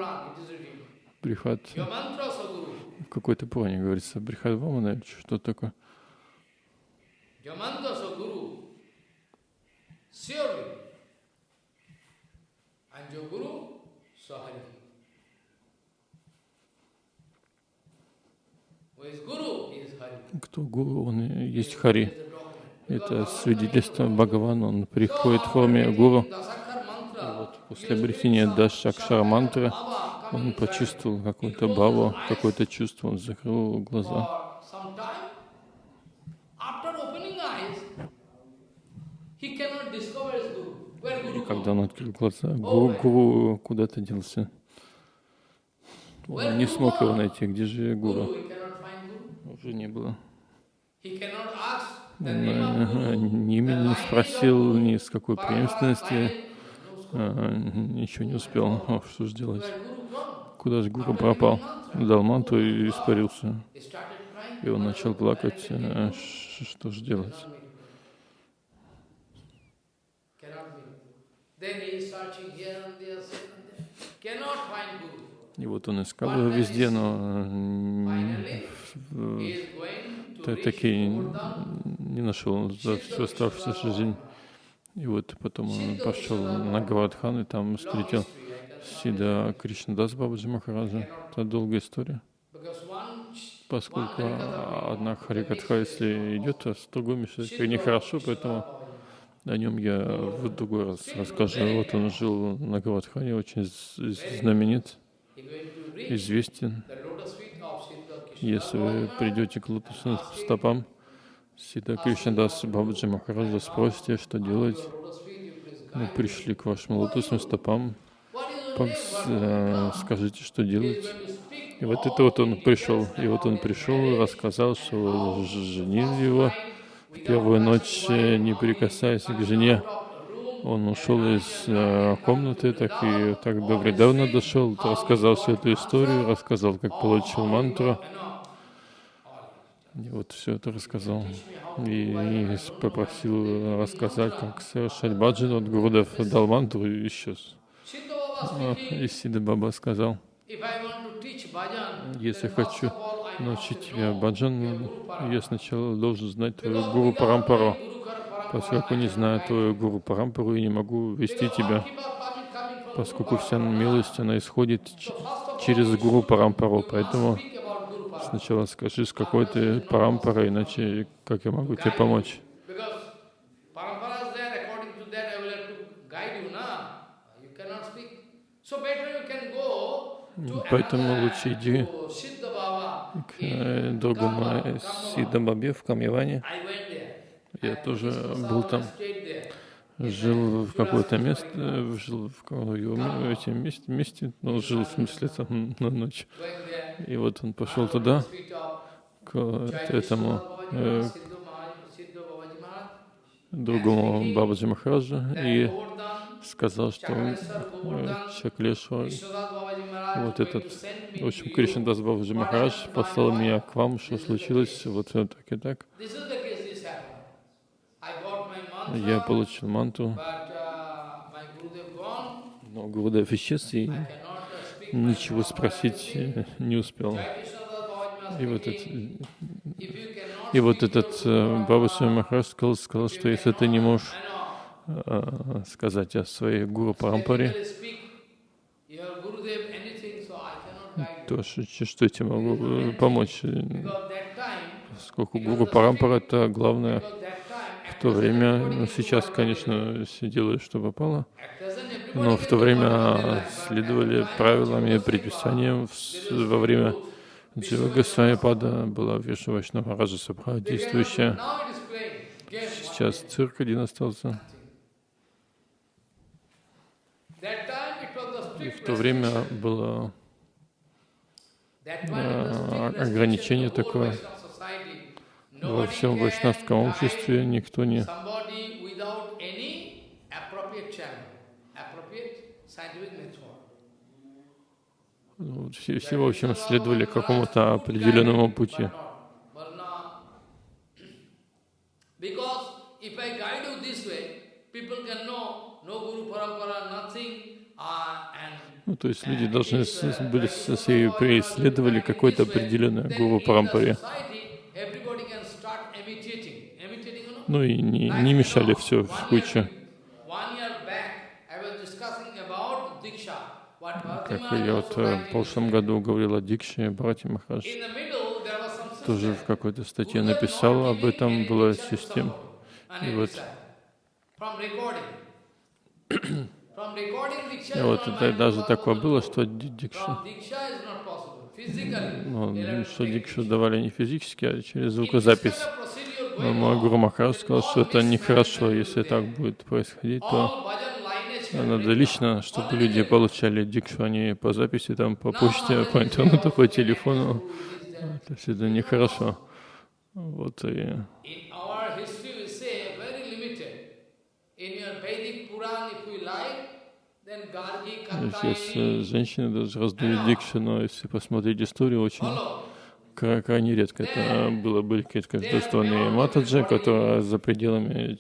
Брихат. В какой-то плане говорится. Брихат Вамана, что такое? Кто гуру, он есть Хари. Это свидетельство Бхагавана, он приходит в форме гуру. И вот после обретения Дашакшара мантры он почувствовал какую-то баву, какое-то чувство, он закрыл глаза. И когда он открыл глаза, гуру, гуру куда-то делся. Он не смог его найти. Где же гуру? Уже не было. Имени не спросил, ни с какой преемственности. А, ничего не успел. О, что же делать? Куда же гуру пропал? Дал манту и испарился. И он начал плакать. А, что же делать? И вот он искал его везде, но таки не нашел за всю оставшуюся жизнь. И вот потом он пошел на Гавадхан и там встретил Сида Кришнадас Бабаджи Махараджа. Это долгая история. Поскольку одна Харикатха, если идет, а с другой мешает нехорошо, поэтому о нем я в другой раз расскажу. Вот он жил на Гавадхане, очень знаменит, известен. Если вы придете к лотосным стопам, Сита Кришнадас Бабаджи Махараджа спросите, что делать. Мы пришли к вашим лотосным стопам, э, скажите, что делать. И вот это вот он пришел. И вот он пришел, рассказал, что женил его в первую ночь, э, не прикасаясь к жене, он ушел из э, комнаты, так и так до вредавно дошел, рассказал всю эту историю, рассказал, как получил мантру. И вот все это рассказал. И, и попросил рассказать, как совершать баджан от Гурудев, дал мантру и исчез. И Сида Баба сказал, если хочу научить тебя баджан, я сначала должен знать твою гуру Парампару. Поскольку не знаю твою гуру Парампару, я не могу вести тебя, поскольку вся милость, она исходит через гуру Парампару. Поэтому speak about Guru Parampara. Сначала скажи, с какой ты Парампарой, иначе как я могу тебе помочь? Поэтому лучше иди к э, другому Karma- э, Karma Сида Бабе в Камьяване. Я тоже был там. Жил в какое-то место, жил в этим месте, месте, ну, жил в смысле там на ночь. И вот он пошел туда, к этому э, другому Бабаджи Махараджа Then и сказал, что э, вот этот, в общем. Кришнадас Бабаджи Махарадж послал меня к вам, что случилось, вот так и так. This is the case this happened. I got my Я получил манту, uh, но Гурудев исчез и uh, ничего спросить э, не успел. И вот, это, speaking, if you cannot и вот этот э, Parampara, Махарадж сказал, сказал, что если ты не можешь э, сказать о своей Гуру Парампаре, то что, я тебе могу э, помочь? Э, Поскольку Гуру Парампара это главное в то время, ну, сейчас, конечно, все делают, что попало, но в то время следовали правилам и предписаниям. Во время Guru, Джива Госвами Пада была Вишну Вашнава Раджа Сабха действующая. Сейчас цирк один остался. И в то время было а, ограничение такое. Во всем вайшнавском обществе никто не ну, все, все, в общем, следовали какому-то определенному пути. Uh, Ну, то есть люди должны были своей преследовали какой-то определенный гуру Парампаре. Ну и не, не мешали все в кучу. Как я вот э, в прошлом году говорил о Дикше, братья Махарадж, тоже в какой-то статье написал об этом, была система. И вот, и вот это даже такое было, что Ди- Дикша, ну, что Дикшу давали не физически, а через звукозапись. Но мой Гуру Махарадж сказал, что это нехорошо, если так будет происходить, то надо лично, чтобы люди получали дикшу, а не по записи, там, по почте, по интернету, по телефону. То есть это нехорошо. Вот и сейчас женщины даже раздают дикшу, но если посмотреть историю, очень крайне редко это было, были какие-то каждостоянные матаджи, которые за пределами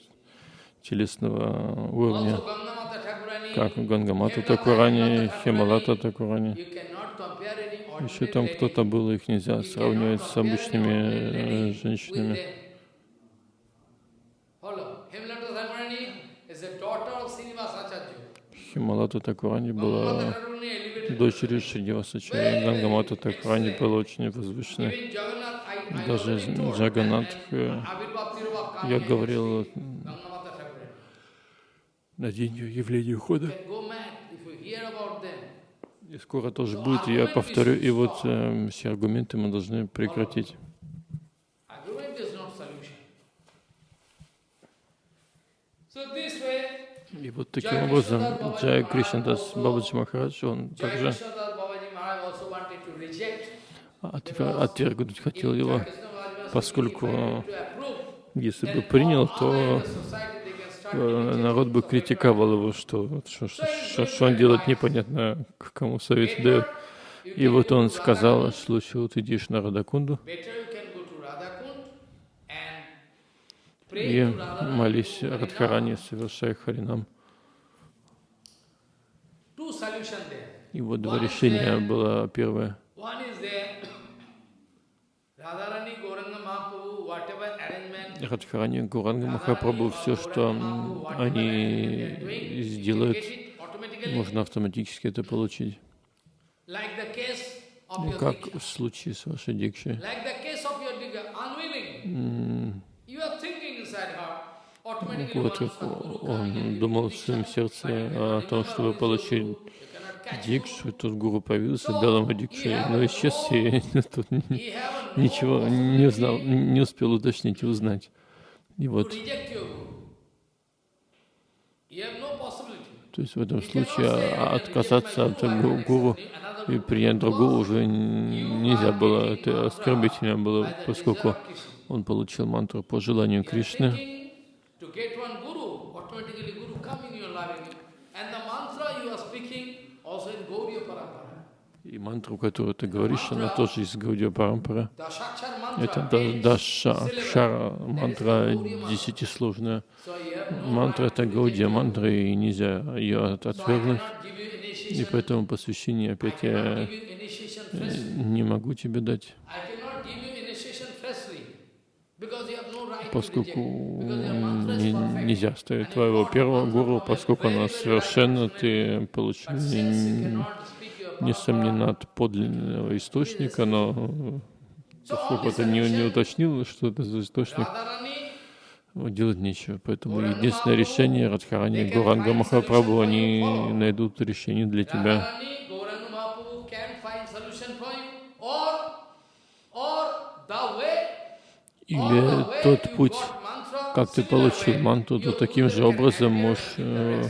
телесного уровня, как Гангамата Такурани, Хималата Такурани. Еще там кто-то был, их нельзя сравнивать с обычными э, женщинами. Хималата Такурани была. Дочерью Шридивасачарьи. Гангамата Такурани была очень I Даже and- э, я говорил на день явления ухода. И скоро тоже будет, я повторю, и вот э, все аргументы мы должны прекратить. Argument is not solution. So this way, И вот таким образом Джай Кришнадас Бабаджи Махарадж, он также отвергнуть хотел его, поскольку если бы принял, то э, народ бы критиковал его, что, что, что, что- он делает непонятно, к кому совет дает. И вот он сказал, что лучше вот идешь на Радакунду и молись. Радхарани, совершай Харинам. To two solution there. И вот два решения было первое. Радхарани, Гуранга Махапрабху, все, что они сделают, можно автоматически это получить. Ну, как в случае с вашей дикшей. Like the case of your Diksha, unwilling. М, You are thinking inside her. Automatically Вот Sadguru он думал в своем сердце о том, чтобы получить дикшу, тут гуру появился, дал ему дикшу, но исчез, и тут ничего не possibility не успел уточнить и узнать. И вот, то есть в этом случае say, а, "I отказаться от гуру и Guru." принять другого уже нельзя было, это оскорбительно было, поскольку он получил мантру по желанию Кришны. To get one guru, automatically guru come in your life. And the mantra you are speaking also in Gaudiya Parampara. И мантру, которую ты говоришь, она тоже из Гаудия Парампара. Это да- means Даша syllable. Акшара, That is мантра десятисложная. Мантра это Гаудия мантра, и нельзя ее отвергнуть. И поэтому посвящение опять я э, не могу тебе дать, Поскольку нельзя оставить And твоего первого гуру, поскольку она совершенно, ты получил несомненно от подлинного источника, но поскольку ты не, не уточнил, что это за источник, делать нечего. Поэтому единственное решение Радхарани can Гуранга Махапрабху, они найдут решение для тебя. Radharani, Gauranga Mahaprabhu can find solution for you, or, or the way, or the Или тот путь, как ты получил манту, то таким же образом можешь, э, э,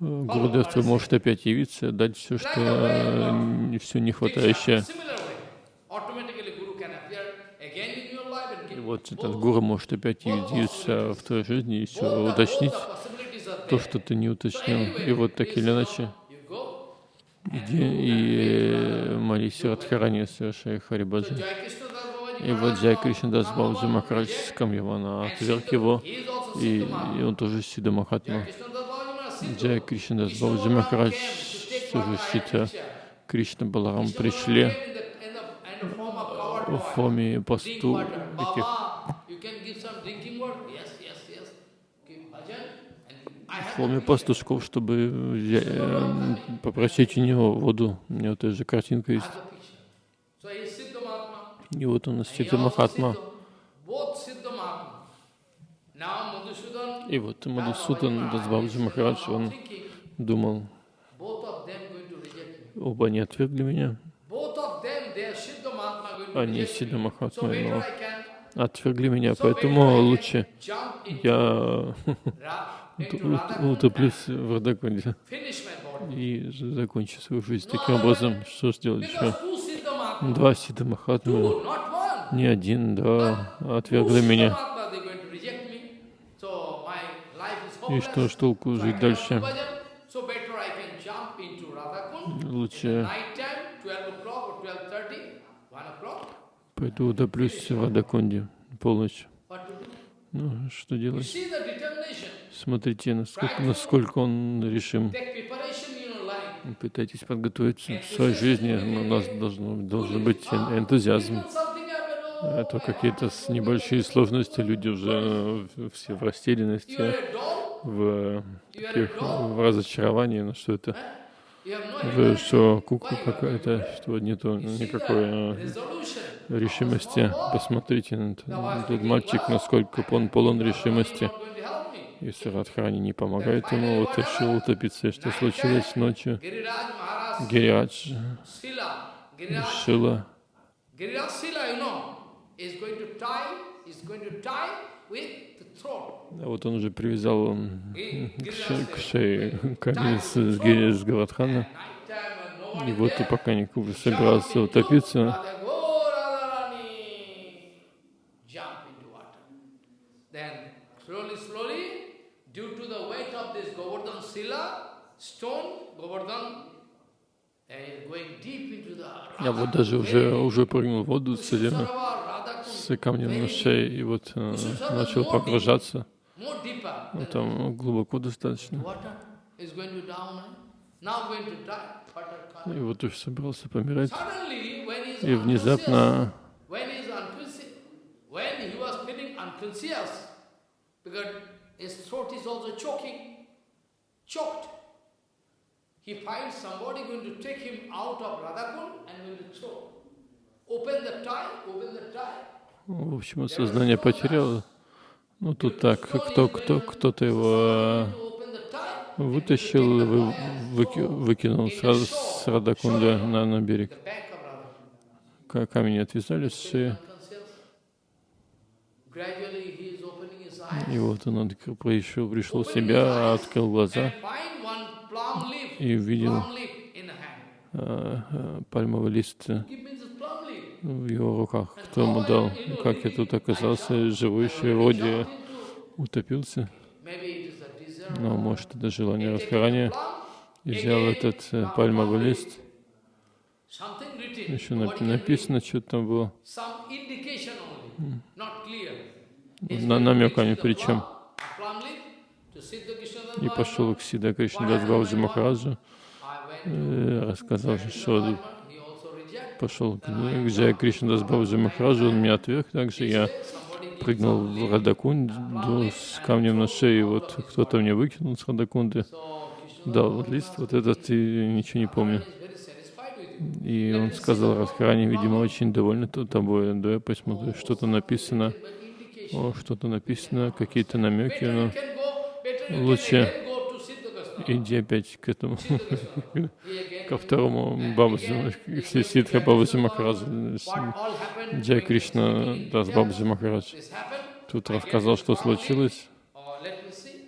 Гурудев твой может опять явиться, дать все, что э, все не Diksha, хватающее. И вот этот гуру может опять явиться в твоей жизни и все уточнить, то, что ты не уточнил. И вот так или иначе, иди и э, молись Радхарани, совершай So И вот Джай no, Кришнадас number Бабаджи Махарадж. Камьявана отверг его, и, и он тоже Сида Махатма. Джай Кришнадас Krishna Бабаджи Махарадж, тоже Сита. Кришна Баларам пришли в форме посту I в форме пастушков, чтобы э, попросить у него воду. У меня вот эта же картинка есть. И вот он Сита also Махатма. И вот Мадусудан Дасбабджи Махарадж, он думал, оба они отвергли меня, они. So Махатма, но отвергли меня, поэтому лучше я утоплюсь в Радакунде и закончу свою жизнь таким образом. Что ж делать еще? Два Сида Махатмы, не один, Two отвергли меня. И что ж толку жить дальше? Лучше Night time, 12 o'clock or 12.30, 1 o'clock. пойду утоплюсь в Радакунде полночь. Ну, что делать? Смотрите, насколько, насколько он решим. Take preparation in your life. Пытайтесь подготовиться в своей жизни. У нас должно, должен быть эн- энтузиазм. Little something happened, oh, А то какие-то небольшие сложности, люди уже в- все в растерянности, в, таких, в разочаровании, ну что это, Вы что, кукла какая-то, что нету никакой э, решимости. Посмотрите это- этот мальчик, насколько он полон решимости. Если Радхарани не помогает ему, решил утопиться. Что случилось ночью? Giriraj, Шила, вот он уже привязал к, ше- к шее камень с, с, no И вот пока jump собирался утопиться, я вот даже уже, уже прыгнул в воду с, с камнем на шее и вот э, начал погружаться. Ну, там глубоко достаточно. Eh? И вот уж собрался помирать. И внезапно, because his throat is also choking, choked, he finds somebody going to take him out of Radhakund and going to throw. Open the tie, open the tie. в общем, сознание потеряло. Ну, тут так, кто, кто, кто-то его tie, вытащил, вы, выки- выкинул сразу с Радакунда на, на берег. the back of Radhakund. Ка- Камень отвязали с шеи, Unconscious. Gradually he is opening his eyes. и вот он пришел, пришел в себя, открыл глаза и увидел а, а, пальмовый лист э, в его руках. Кто ему дал? Как я тут оказался, живой воде, утопился. Но, может, это желание Радхарани. Plum, И взял этот э, пальмовый лист. Еще написано, что там было. На намеками причем. plum, a plum leaf to Siddha Krishna И пошел к Сида Кришнадас Бабаджи Махараджу, э, рассказал, что пошел к Джая Кришнадас Бабаджи Махараджу, он меня отверг, также я прыгнул в Радакунду с камнем на шее, вот кто-то мне выкинул с Радакунды, дал лист, вот этот, и ничего не помню. И он сказал, Радхарани, видимо, очень довольны тобой, да, я посмотрю, что-то написано, что-то написано, какие-то намеки, но лучше иди опять к этому, ко второму Бабаджи, к Сидха Бабаджи Махараджу, Джай Кришна Дас Бабаджи Махарадж. Тут рассказал, что случилось.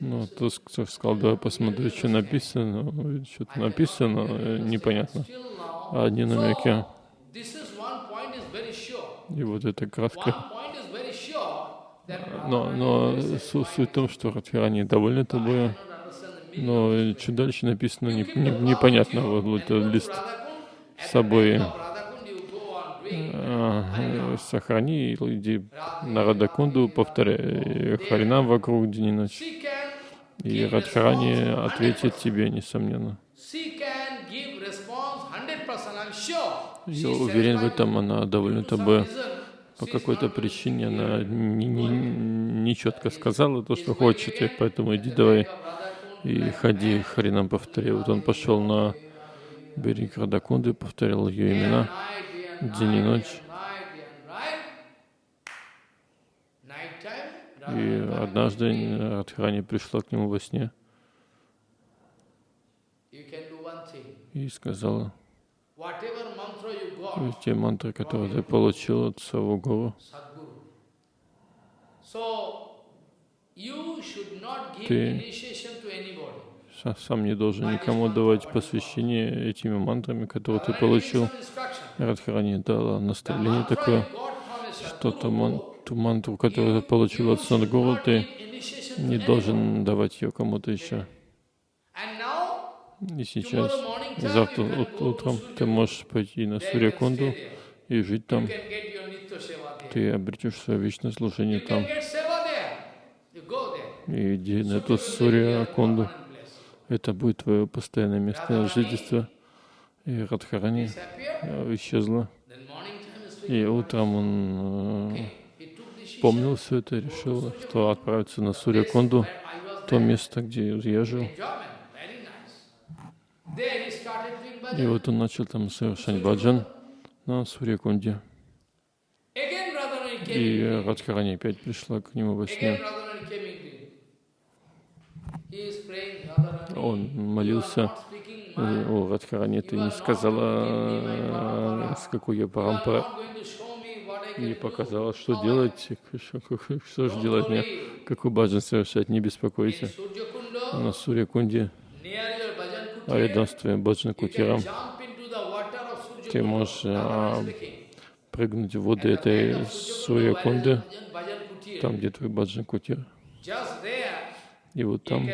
Ну, кто сказал, давай посмотрю, что написано. Что-то написано, непонятно. Одни намеки. И вот эта краска. point is very sure that Но, но су- суть в том, что Радхарани довольны тобой. Но что дальше написано, не- не- непонятно. Вот, вот лист с собой а, сохрани, иди на Радакунду, повторяй Харинам вокруг день и ночь. И Радхарани ответит тебе, несомненно. she can give response 100%, I'm sure. Я уверен в этом, она довольна тобой. По какой-то причине она не, не, не сказала то, что хочет, и поэтому иди давай и ходи, Харинам повторяй. Вот он пошел на берег Радакунды, повторял ее имена день и ночь. И однажды Радхарани пришла к нему во сне и сказала, Got, те мантры, которые ты получил от своего гуру, Sadguru. So, you should not give Ты- сам не должен никому давать посвящение этими мантрами, которые ты получил. Радхарани дала наставление такое, что ту, ман- ту мантру, которую ты получил от Садгуру, ты не должен давать ее кому-то еще. И сейчас, завтра утром ты можешь пойти на Сурьякунду и жить там. Ты обретешь свое вечное служение там. И иди на эту Сурьякунду. Это будет твое постоянное место жительства. И Радхарани э, исчезла. И утром он э, помнил все это решил, что отправится на Сурьякунду, то место, где я жил. Enjoyment. Very nice. There he started doing И вот он начал там совершать баджан на Сурьякунде. И. Радхарани опять пришла к нему во сне. Он молился. э, О, Радхарани, ты не сказала, с какой я не can do. показала, что делать, что, же делать мне, какой баджан совершать, не беспокойся. На Сурьякунде, your bhajan а kutir, рядом с твоим баджан you can кутиром, ты можешь а, прыгнуть в the этой Сурьякунды, там, где твой баджан кутир. И вот там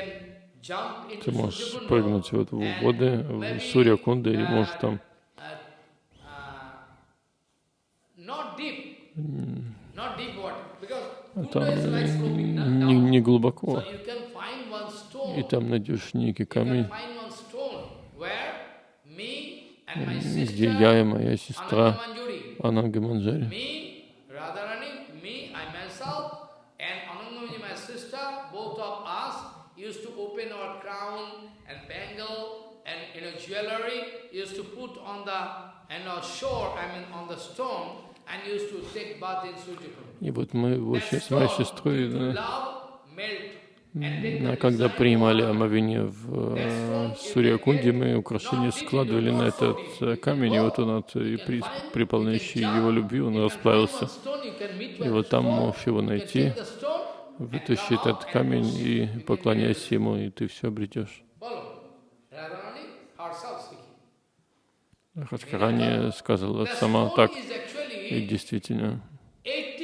ты можешь прыгнуть вот в воды, в Сурьякунды, и можешь там uh, а там не, не глубоко. И там найдешь некий камень, find one stone where and my где sister, я и моя сестра. Ананга Манджари. Me, Radharani, me, I myself, and Anangamani, my sister, both of us used to open our crown and bangle and you know jewelry, used to put on the and our shore, I mean on the stone, and used to take bath in Sujikund. И вот мы в общем, с моей сестрой, да, а когда принимали омовение в э, Сурьякунде, мы украшения складывали на этот э, камень, и вот он от, и при, при его любви он расплавился. И вот там можешь его найти, вытащи этот камень и поклоняйся ему, и ты все обретешь. Радхарани сказала сама так, и действительно, 80 kgs minimum.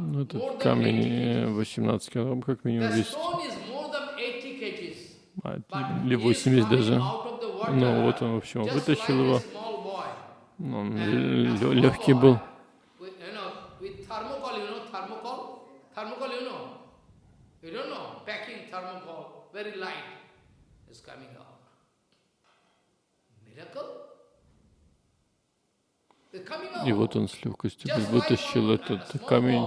Ну, этот камень 80 э, kgs. 18 килограмм как минимум весит, stone is more than 80 kgs. а, But или he is 80 coming даже. Ну вот он, в общем, вытащил его. Ну, он легкий был. И вот он с легкостью вытащил этот камень,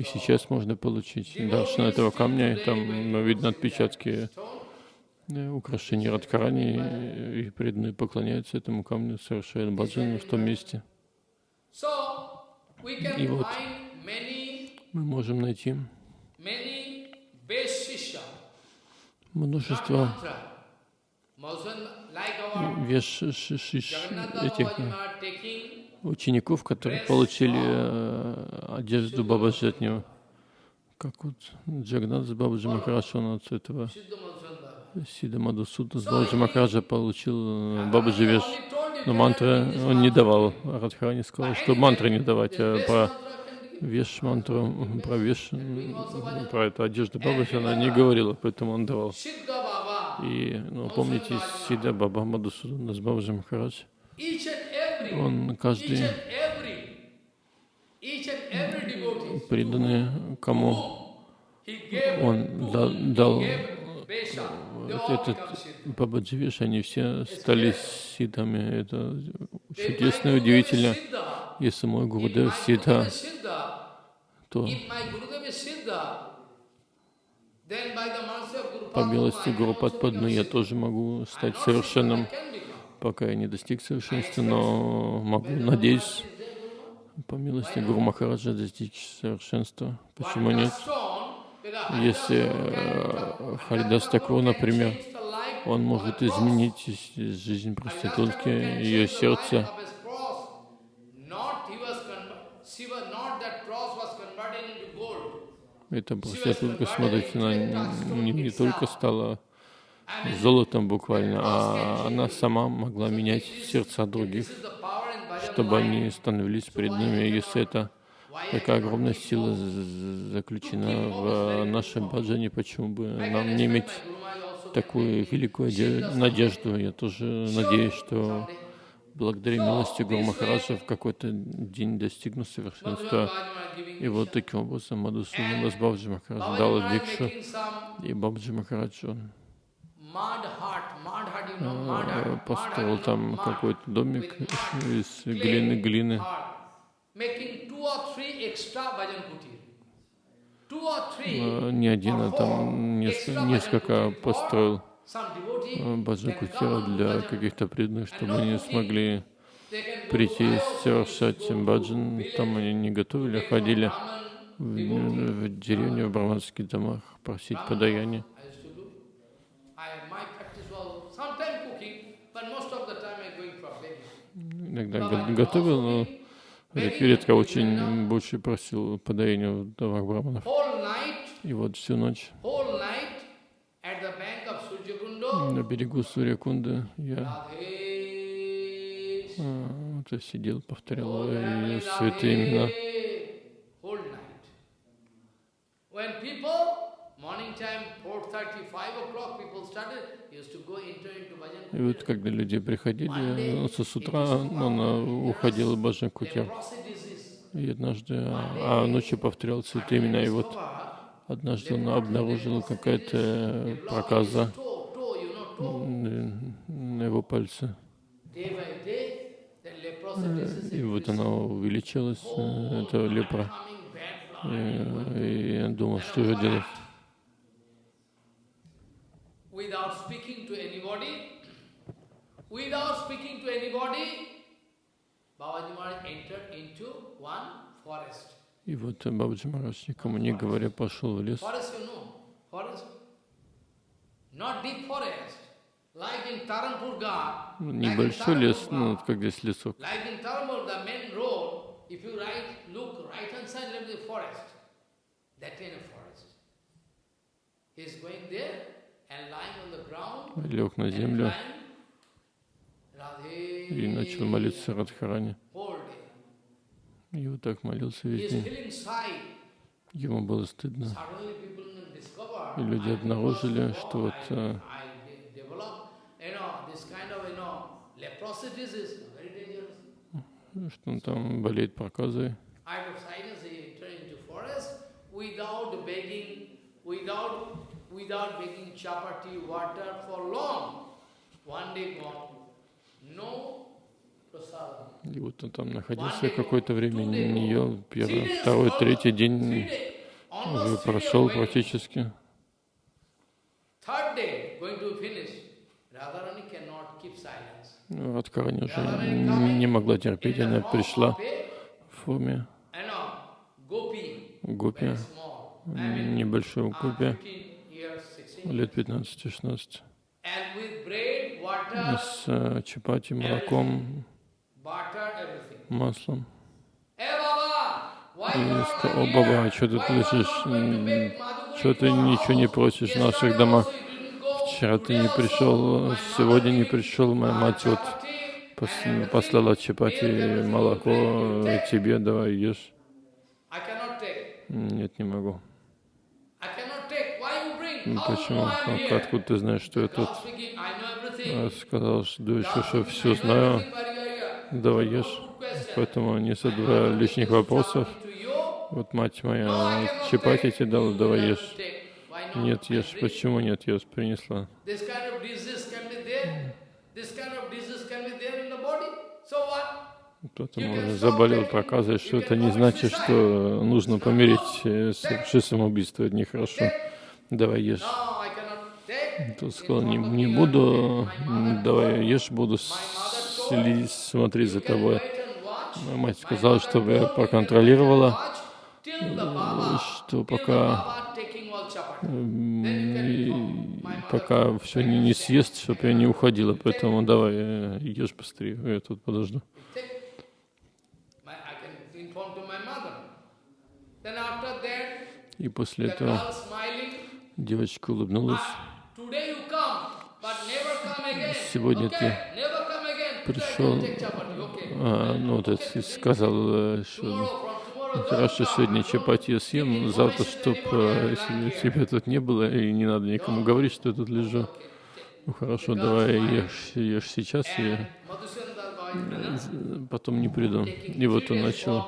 И сейчас можно получить даршан этого камня, и там ну, видно отпечатки э, украшений Радхарани, и, преданные поклоняются этому камню, совершают баджан в том месте. И вот мы можем найти множество веш этих учеников, которые получили э, одежду Бабаджи от него. Как вот Джагнат с Бабаджи Махарадж, он от этого. Сида Мадусуда с Бабаджи Махараджа получил э, Бабаджи веш. Но мантры он не давал. Радхарани сказал, что мантры не давать, а про веш мантру, про веш, про эту одежду Бабаджи она не говорила, поэтому он давал. И, ну, помните, Сида Баба Мадусуда с Бабаджи Махарадж, он каждый преданный кому он да- дал этот become Siddha. Бабаджи Веш, они все стали сидами. Это чудесно и удивительно. Если мой Гурудев Siddha, то по милости Гуру Падпадмы я тоже могу стать совершенным, пока я не достиг совершенства, но могу, надеюсь, по милости Гуру Махараджа достичь совершенства. Почему нет? Если э, Харидас Такур, например, он может изменить из- жизнь проститутки, ее сердце, эта проститутка, смотрите, она не, не только стала золотом буквально, а она сама могла менять сердца других, чтобы они становились преданными. Если это такая огромная сила заключена в нашей баджане, почему бы нам не иметь такую великую надежду? Я тоже надеюсь, что благодаря милости Гуру Махараджа в какой-то день достигну совершенства. И вот таким образом Мадусуда Бабджи Махарадж дал дикшу, и Бабджи Махарадж он э, построил там какой-то домик из глины, глины, Э, не один, а там несколько, построил э, баджан кутира для каких-то преданных, чтобы они смогли прийти совершать баджан. Там они не готовили, а ходили в, в деревню, в браманских домах просить подаяние. I used to do. I, my practice was sometime cooking, but most of the time I going for begging. Иногда го- готовил, но ред- редко очень больше просил подаяние в домах night, И вот всю ночь. на берегу Сурьякунды я А, Вот сидел, повторял ее святые имена. И вот когда люди приходили, со с утра он уходил в leprosy disease. И однажды, а а ночью повторял святые имена. И вот однажды он обнаружил какая-то проказа toe. н- на его пальце. Disease И вот она увеличилась, э, эта лепра. И, и я думал, что же делать. Without speaking to anybody, without speaking to anybody, Babaji Maharaj entered into one forest. И вот Бабаджи Махарадж, никому не говоря, пошел в лес. Ну, Небольшой лес, ну, вот как здесь лесок. Лег на землю и начал молиться Радхарани. И вот так молился весь день. Ему было стыдно. И люди обнаружили, что oh, вот э, что он там болеет проказой. Without begging, without, without begging chapati water for long. One day gone, no. И вот он там находился какое-то время, не ел. Первый, второй, третий день уже прошел практически. Silence. Ну, Радхарани уже не могла терпеть. Она пришла в форме гупи, небольшой гупи, 15 years, 16 лет 15-16. And with bread, И water, С э, чапати, молоком. Маслом. И сказал, о? Баба, что ты Madhukari Что ты ничего не просишь в наших домах? Вчера ты не пришел, сегодня не пришел, моя uh, мать вот послала чапати, молоко тебе, давай ешь. Нет, не могу. Ну, Почему? Откуда ты знаешь, что я тут? А, everything. Сказал, что еще что все знаю, давай ешь. Поэтому не задавай have лишних вопросов. Вот мать моя чапати тебе дала, You давай ешь. Нет, ешь. Почему нет? Ешь, принесла. Кто-то, заболел проказой, что это не значит, что нужно помереть, э, совершить самоубийство. Это нехорошо. Давай ешь. In сказал, не, не буду, давай ешь, буду смотреть за тобой. Моя мать сказала, чтобы я проконтролировала, что пока пока все не, не съест, чтобы я не уходила. Поэтому давай, э, ешь быстрее, я тут подожду. И после этого девочка улыбнулась. "Ah. Сегодня ты пришел, а, ну это Okay, сказал, э, что хорошо, сегодня чапати я съем, завтра, information to чтоб anybody, э, тебя тут не было, и не надо никому говорить, что я тут лежу. Ну хорошо, давай ешь, ешь сейчас, Das Baba, потом не приду. И вот он начал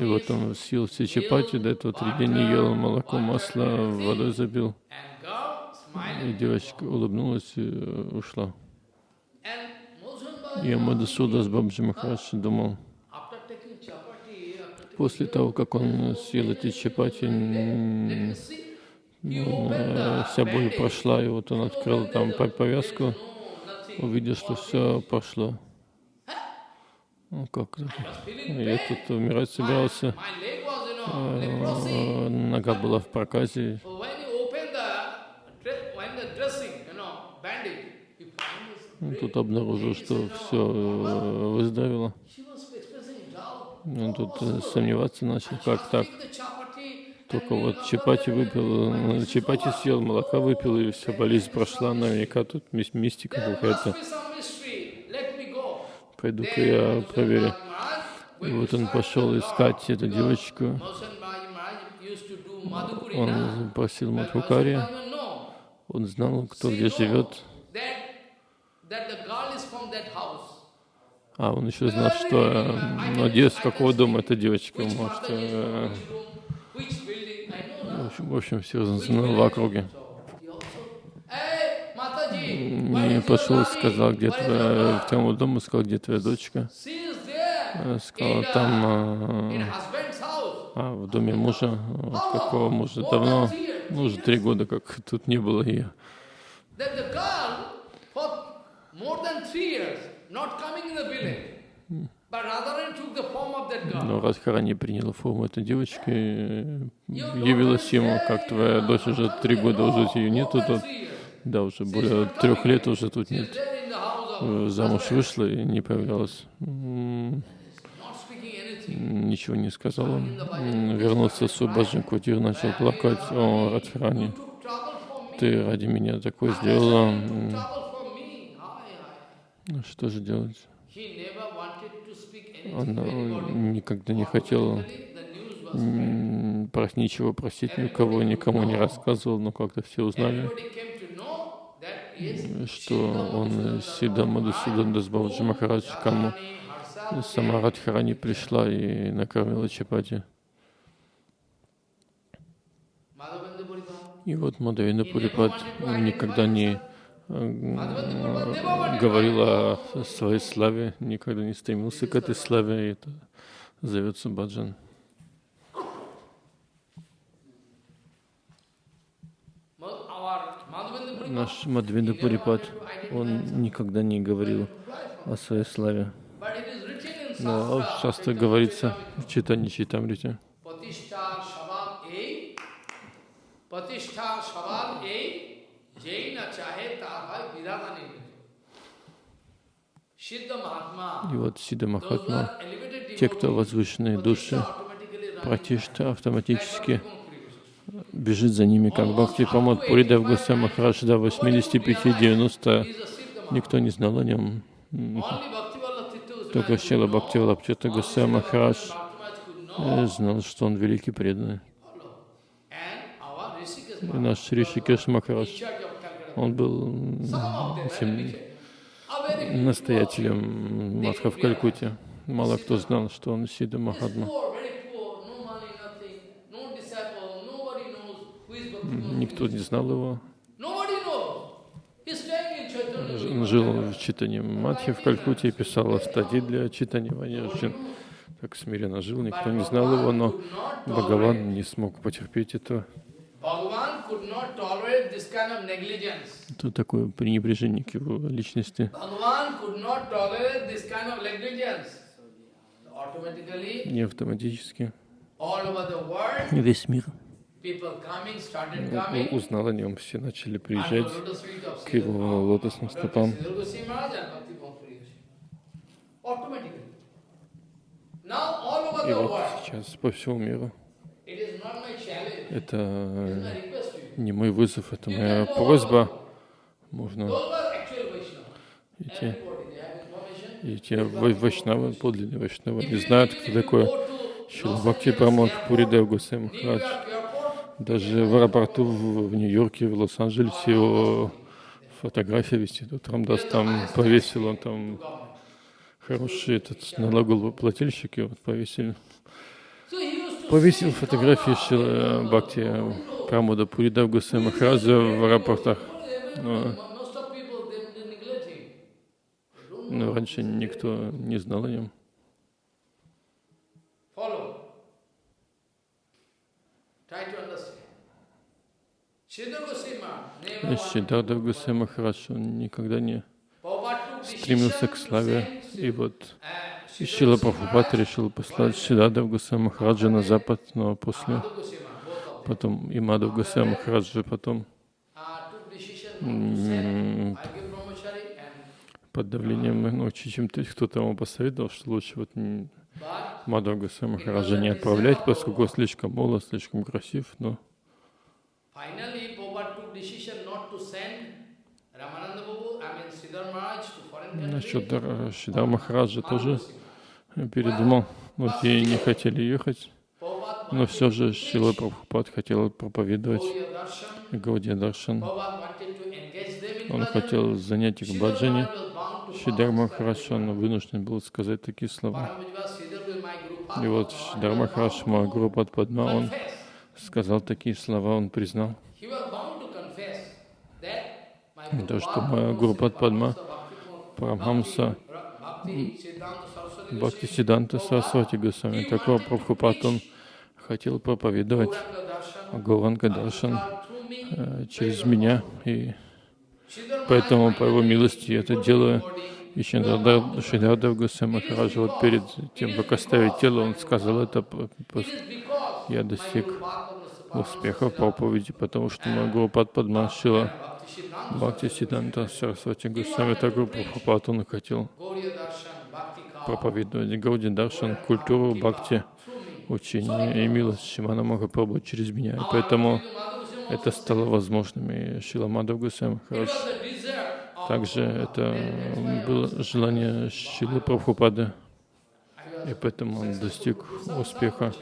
И вот он съел все чапати, до этого три дня не ел, молоко, масло, водой забил. И девочка улыбнулась и э, ушла. И Baba, Мадасуда с Бабджи Махарадж думал, после того, как он съел эти чапати, ну, вся боль прошла, и вот он открыл там по- повязку, увидел, что все пошло. Ну как? Я тут умирать собирался, э, нога была в проказе. Ну, Тут обнаружил, что все выздоровело. Expressing doubt. Он тут э, сомневаться начал, как так. Только вот чапати выпил, чапати съел, молока выпил, и вся болезнь прошла, наверняка тут мистика какая-то. Пойду-ка я проверю. И вот он пошел искать эту девочку. Он просил Мадхукари. Он знал, кто где живет. А, он еще знал, что с какого дома эта девочка, может, э, в общем, все знал в округе. И пошел, сказал, где твоя, в тому дому, сказал, где твоя дочка. Сказал, там, а, а, в доме мужа, какого мужа, давно, ну, уже три года, как тут не было ее. Но Радхарани приняла форму этой девочки, явилась ему, как твоя дочь уже три года, уже ее нету тут, да, уже более трех лет уже тут нет. Замуж вышла и не появлялась. Ничего не сказала. Вернулся в свою баджан начал плакать. О, Радхарани, ты ради меня такое сделала. Что же делать? Он никогда не хотел ничего просить никого, никому не рассказывал, но как-то все узнали, что он Сида Мадусудан Дасбаваджи Махарадж, кому сама Радхарани пришла и накормила чапати. И вот Мадавина Пурипад никогда не говорил о своей славе, никогда не стремился к этой славе, и это зовется баджан. Наш Мадвинда Пурипад, он никогда не говорил о своей славе. Но часто говорится в читании Читамрите. И вот Сида Махатма, те, кто возвышенные души, Пратишта автоматически бежит за ними, как Бхакти Памад Пуридав Гуса Махарадж до 85-90, никто не знал о нем. Только Шила Бхакти Валапчата Гуса Махарадж э, знал, что он великий преданный. И наш Ришикеш Махарадж он был этим настоятелем Мадха в Калькутте. Мало кто знал, что он Сида Махатма. Никто не знал его. Он жил в читании Мадхи в Калькутте и писал статьи для читания Ванирджин. Так смиренно жил, никто не знал его, но Бхагаван не смог потерпеть этого. Это такое пренебрежение к его личности. Не автоматически. Весь мир узнал о нем, все начали приезжать к его лотосным стопам. И вот сейчас по всему миру. Это не мой вызов, это моя просьба. Можно идти. И те вайшнавы, подлинные вайшнавы, не знают, кто такой Шилабхакти Прамод Пуридев Гусей Махарадж. Даже в аэропорту в, Нью-Йорке, в Лос-Анджелесе его фотография висит. Вот Рамдас там повесил, он там хороший этот налогоплательщик, его повесили повесил фотографии Шила Бхакти Прамуда Пуридав Гусей Махараджа в аэропортах. Но, но раньше никто не знал о нем. Сиддарда Гусей он никогда не стремился к славе. И вот и Шила Прабхупад решил послать Шидадав Гусей Махараджа на запад, но после потом и Мадав Гусей Махараджа потом под давлением, ну, чем-то кто-то ему посоветовал, что лучше вот Мадхава Махараджа не отправлять, поскольку слишком молод, слишком красив, но насчет Дар- Шидар Махараджа тоже передумал. Вот и не хотели ехать, но все же Шила Прабхупад хотел проповедовать. Гаудия Даршан. Он хотел занять их в баджане. Шидар. Махарадж, он вынужден был сказать такие слова. И вот Шидар Махарадж, мой Гуру Падма, он. Сказал такие слова, он признал, то, что моя Гуру Падма, Парамхамса, Бхакти Сиданта Сарасвати Госвами, такого Прабхупад, он хотел проповедовать. Гауранга Даршан э, через меня, и поэтому по его милости я это делаю. И Шидардав Госвами Махараджа, вот перед тем, как оставить тело, он сказал это, я достиг успеха в проповеди, потому что мой Гуру Падма Шила Bhakti Siddhanta Бхакти Сиданта Сарасвати Госвами такой Прабхупад, он хотел проповедовать Гауди Даршан, культуру Бхакти, учение и милость Шимана Махапрабху через меня. И поэтому это стало возможным. И Шила Мадхав Госвами It Махарадж. was the desire of Также это было желание Шилы Прабхупады. И поэтому он достиг успеха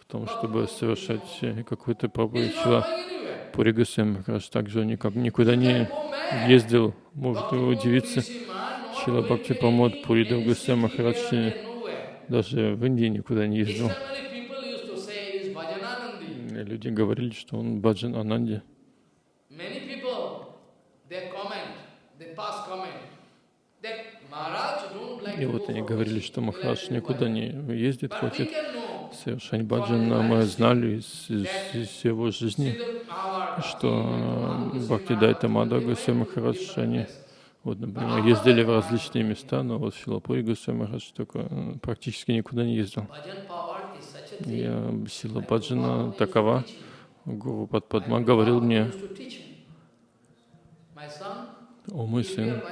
в том, чтобы совершать какую-то. He's Шила not going anywhere. Пури Госвами Махарадж также никак никуда не ездил. Может удивиться. Шила Бхакти Памод Пуридав Госвами Махарадж э, даже в Индии никуда не ездил. Люди говорили, что он Баджан Ананди. Many people, they comment, they pass comment that Maharaj don't like И вот они говорили, что Махарадж никуда не ездит, хочет совершать баджан, но мы знали из, из- из его жизни, что Бхакти Дайта Мада Госвами Махарадж, они, вот, например, ездили в различные места, но вот Шилапури Госвами Махарадж только э, практически никуда не ездил. И сила баджана такова. Гуру Падпадма говорил мне, о мой сын,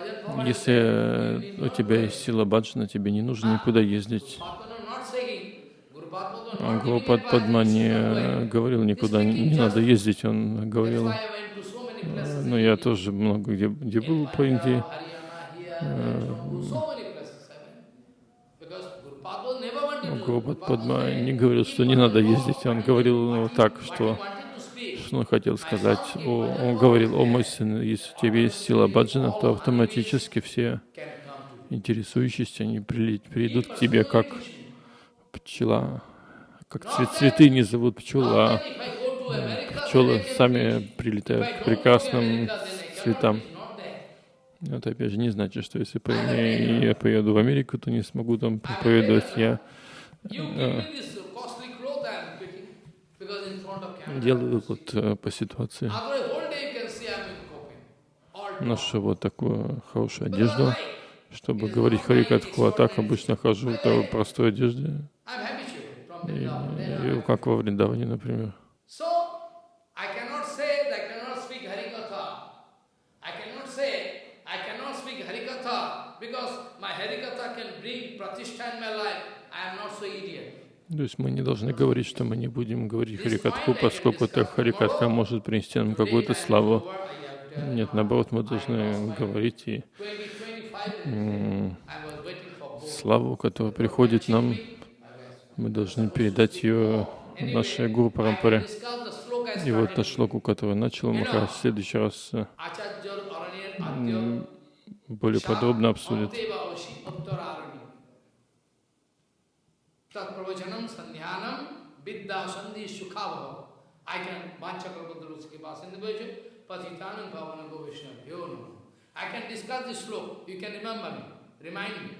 если э, у тебя есть сила баджана, тебе не нужно никуда ездить. Padma not saying, Guru Padma not Гуру giving Падпадма advice, не no э, говорил никуда, не, надо ездить, он говорил, many places. ну я тоже много где, где был по Индии, Haryana, here, Jammu, so many places I went. Because Guru Padma never wanted to. Гуру Guru Padma Падпадма said, не говорил, что не надо ездить, он говорил так, что. Что он хотел сказать. О, он говорил, о мой сын, если у тебя есть сила баджана, то автоматически все интересующиеся, они придут к тебе как пчела, как цве- цветы не зовут пчел, а If I go to America, пчелы сами прилетают к прекрасным цветам. Это опять же не значит, что если я поеду в Америку, то не смогу там проповедовать. Я You give me this costly cloth, I am picking because in front of camera. Делаю вот э, по ситуации. Ношу вот такую хорошую одежду, чтобы говорить Харикатху, а так обычно хожу в такой простой одежде, и, и как во Вриндаване, например. Because my Harikatha can bring pratishtha in my life. I am not so idiot. То есть мы не должны говорить, что мы не будем говорить Харикатху, поскольку это Харикатха может принести нам какую-то славу. Нет, наоборот, мы должны говорить и 20, 25 м, I was waiting for both. славу, которая приходит нам, мы должны передать ее нашей Гуру Парампаре. И вот та шлоку, которую начал, мы в следующий раз более подробно обсудит. Pravachanam sandhyanam vidya sandhi sukhavava. I can patitanam bhavana govishna bhyo namo. I can discuss this sloka. You can remember me. Remind me.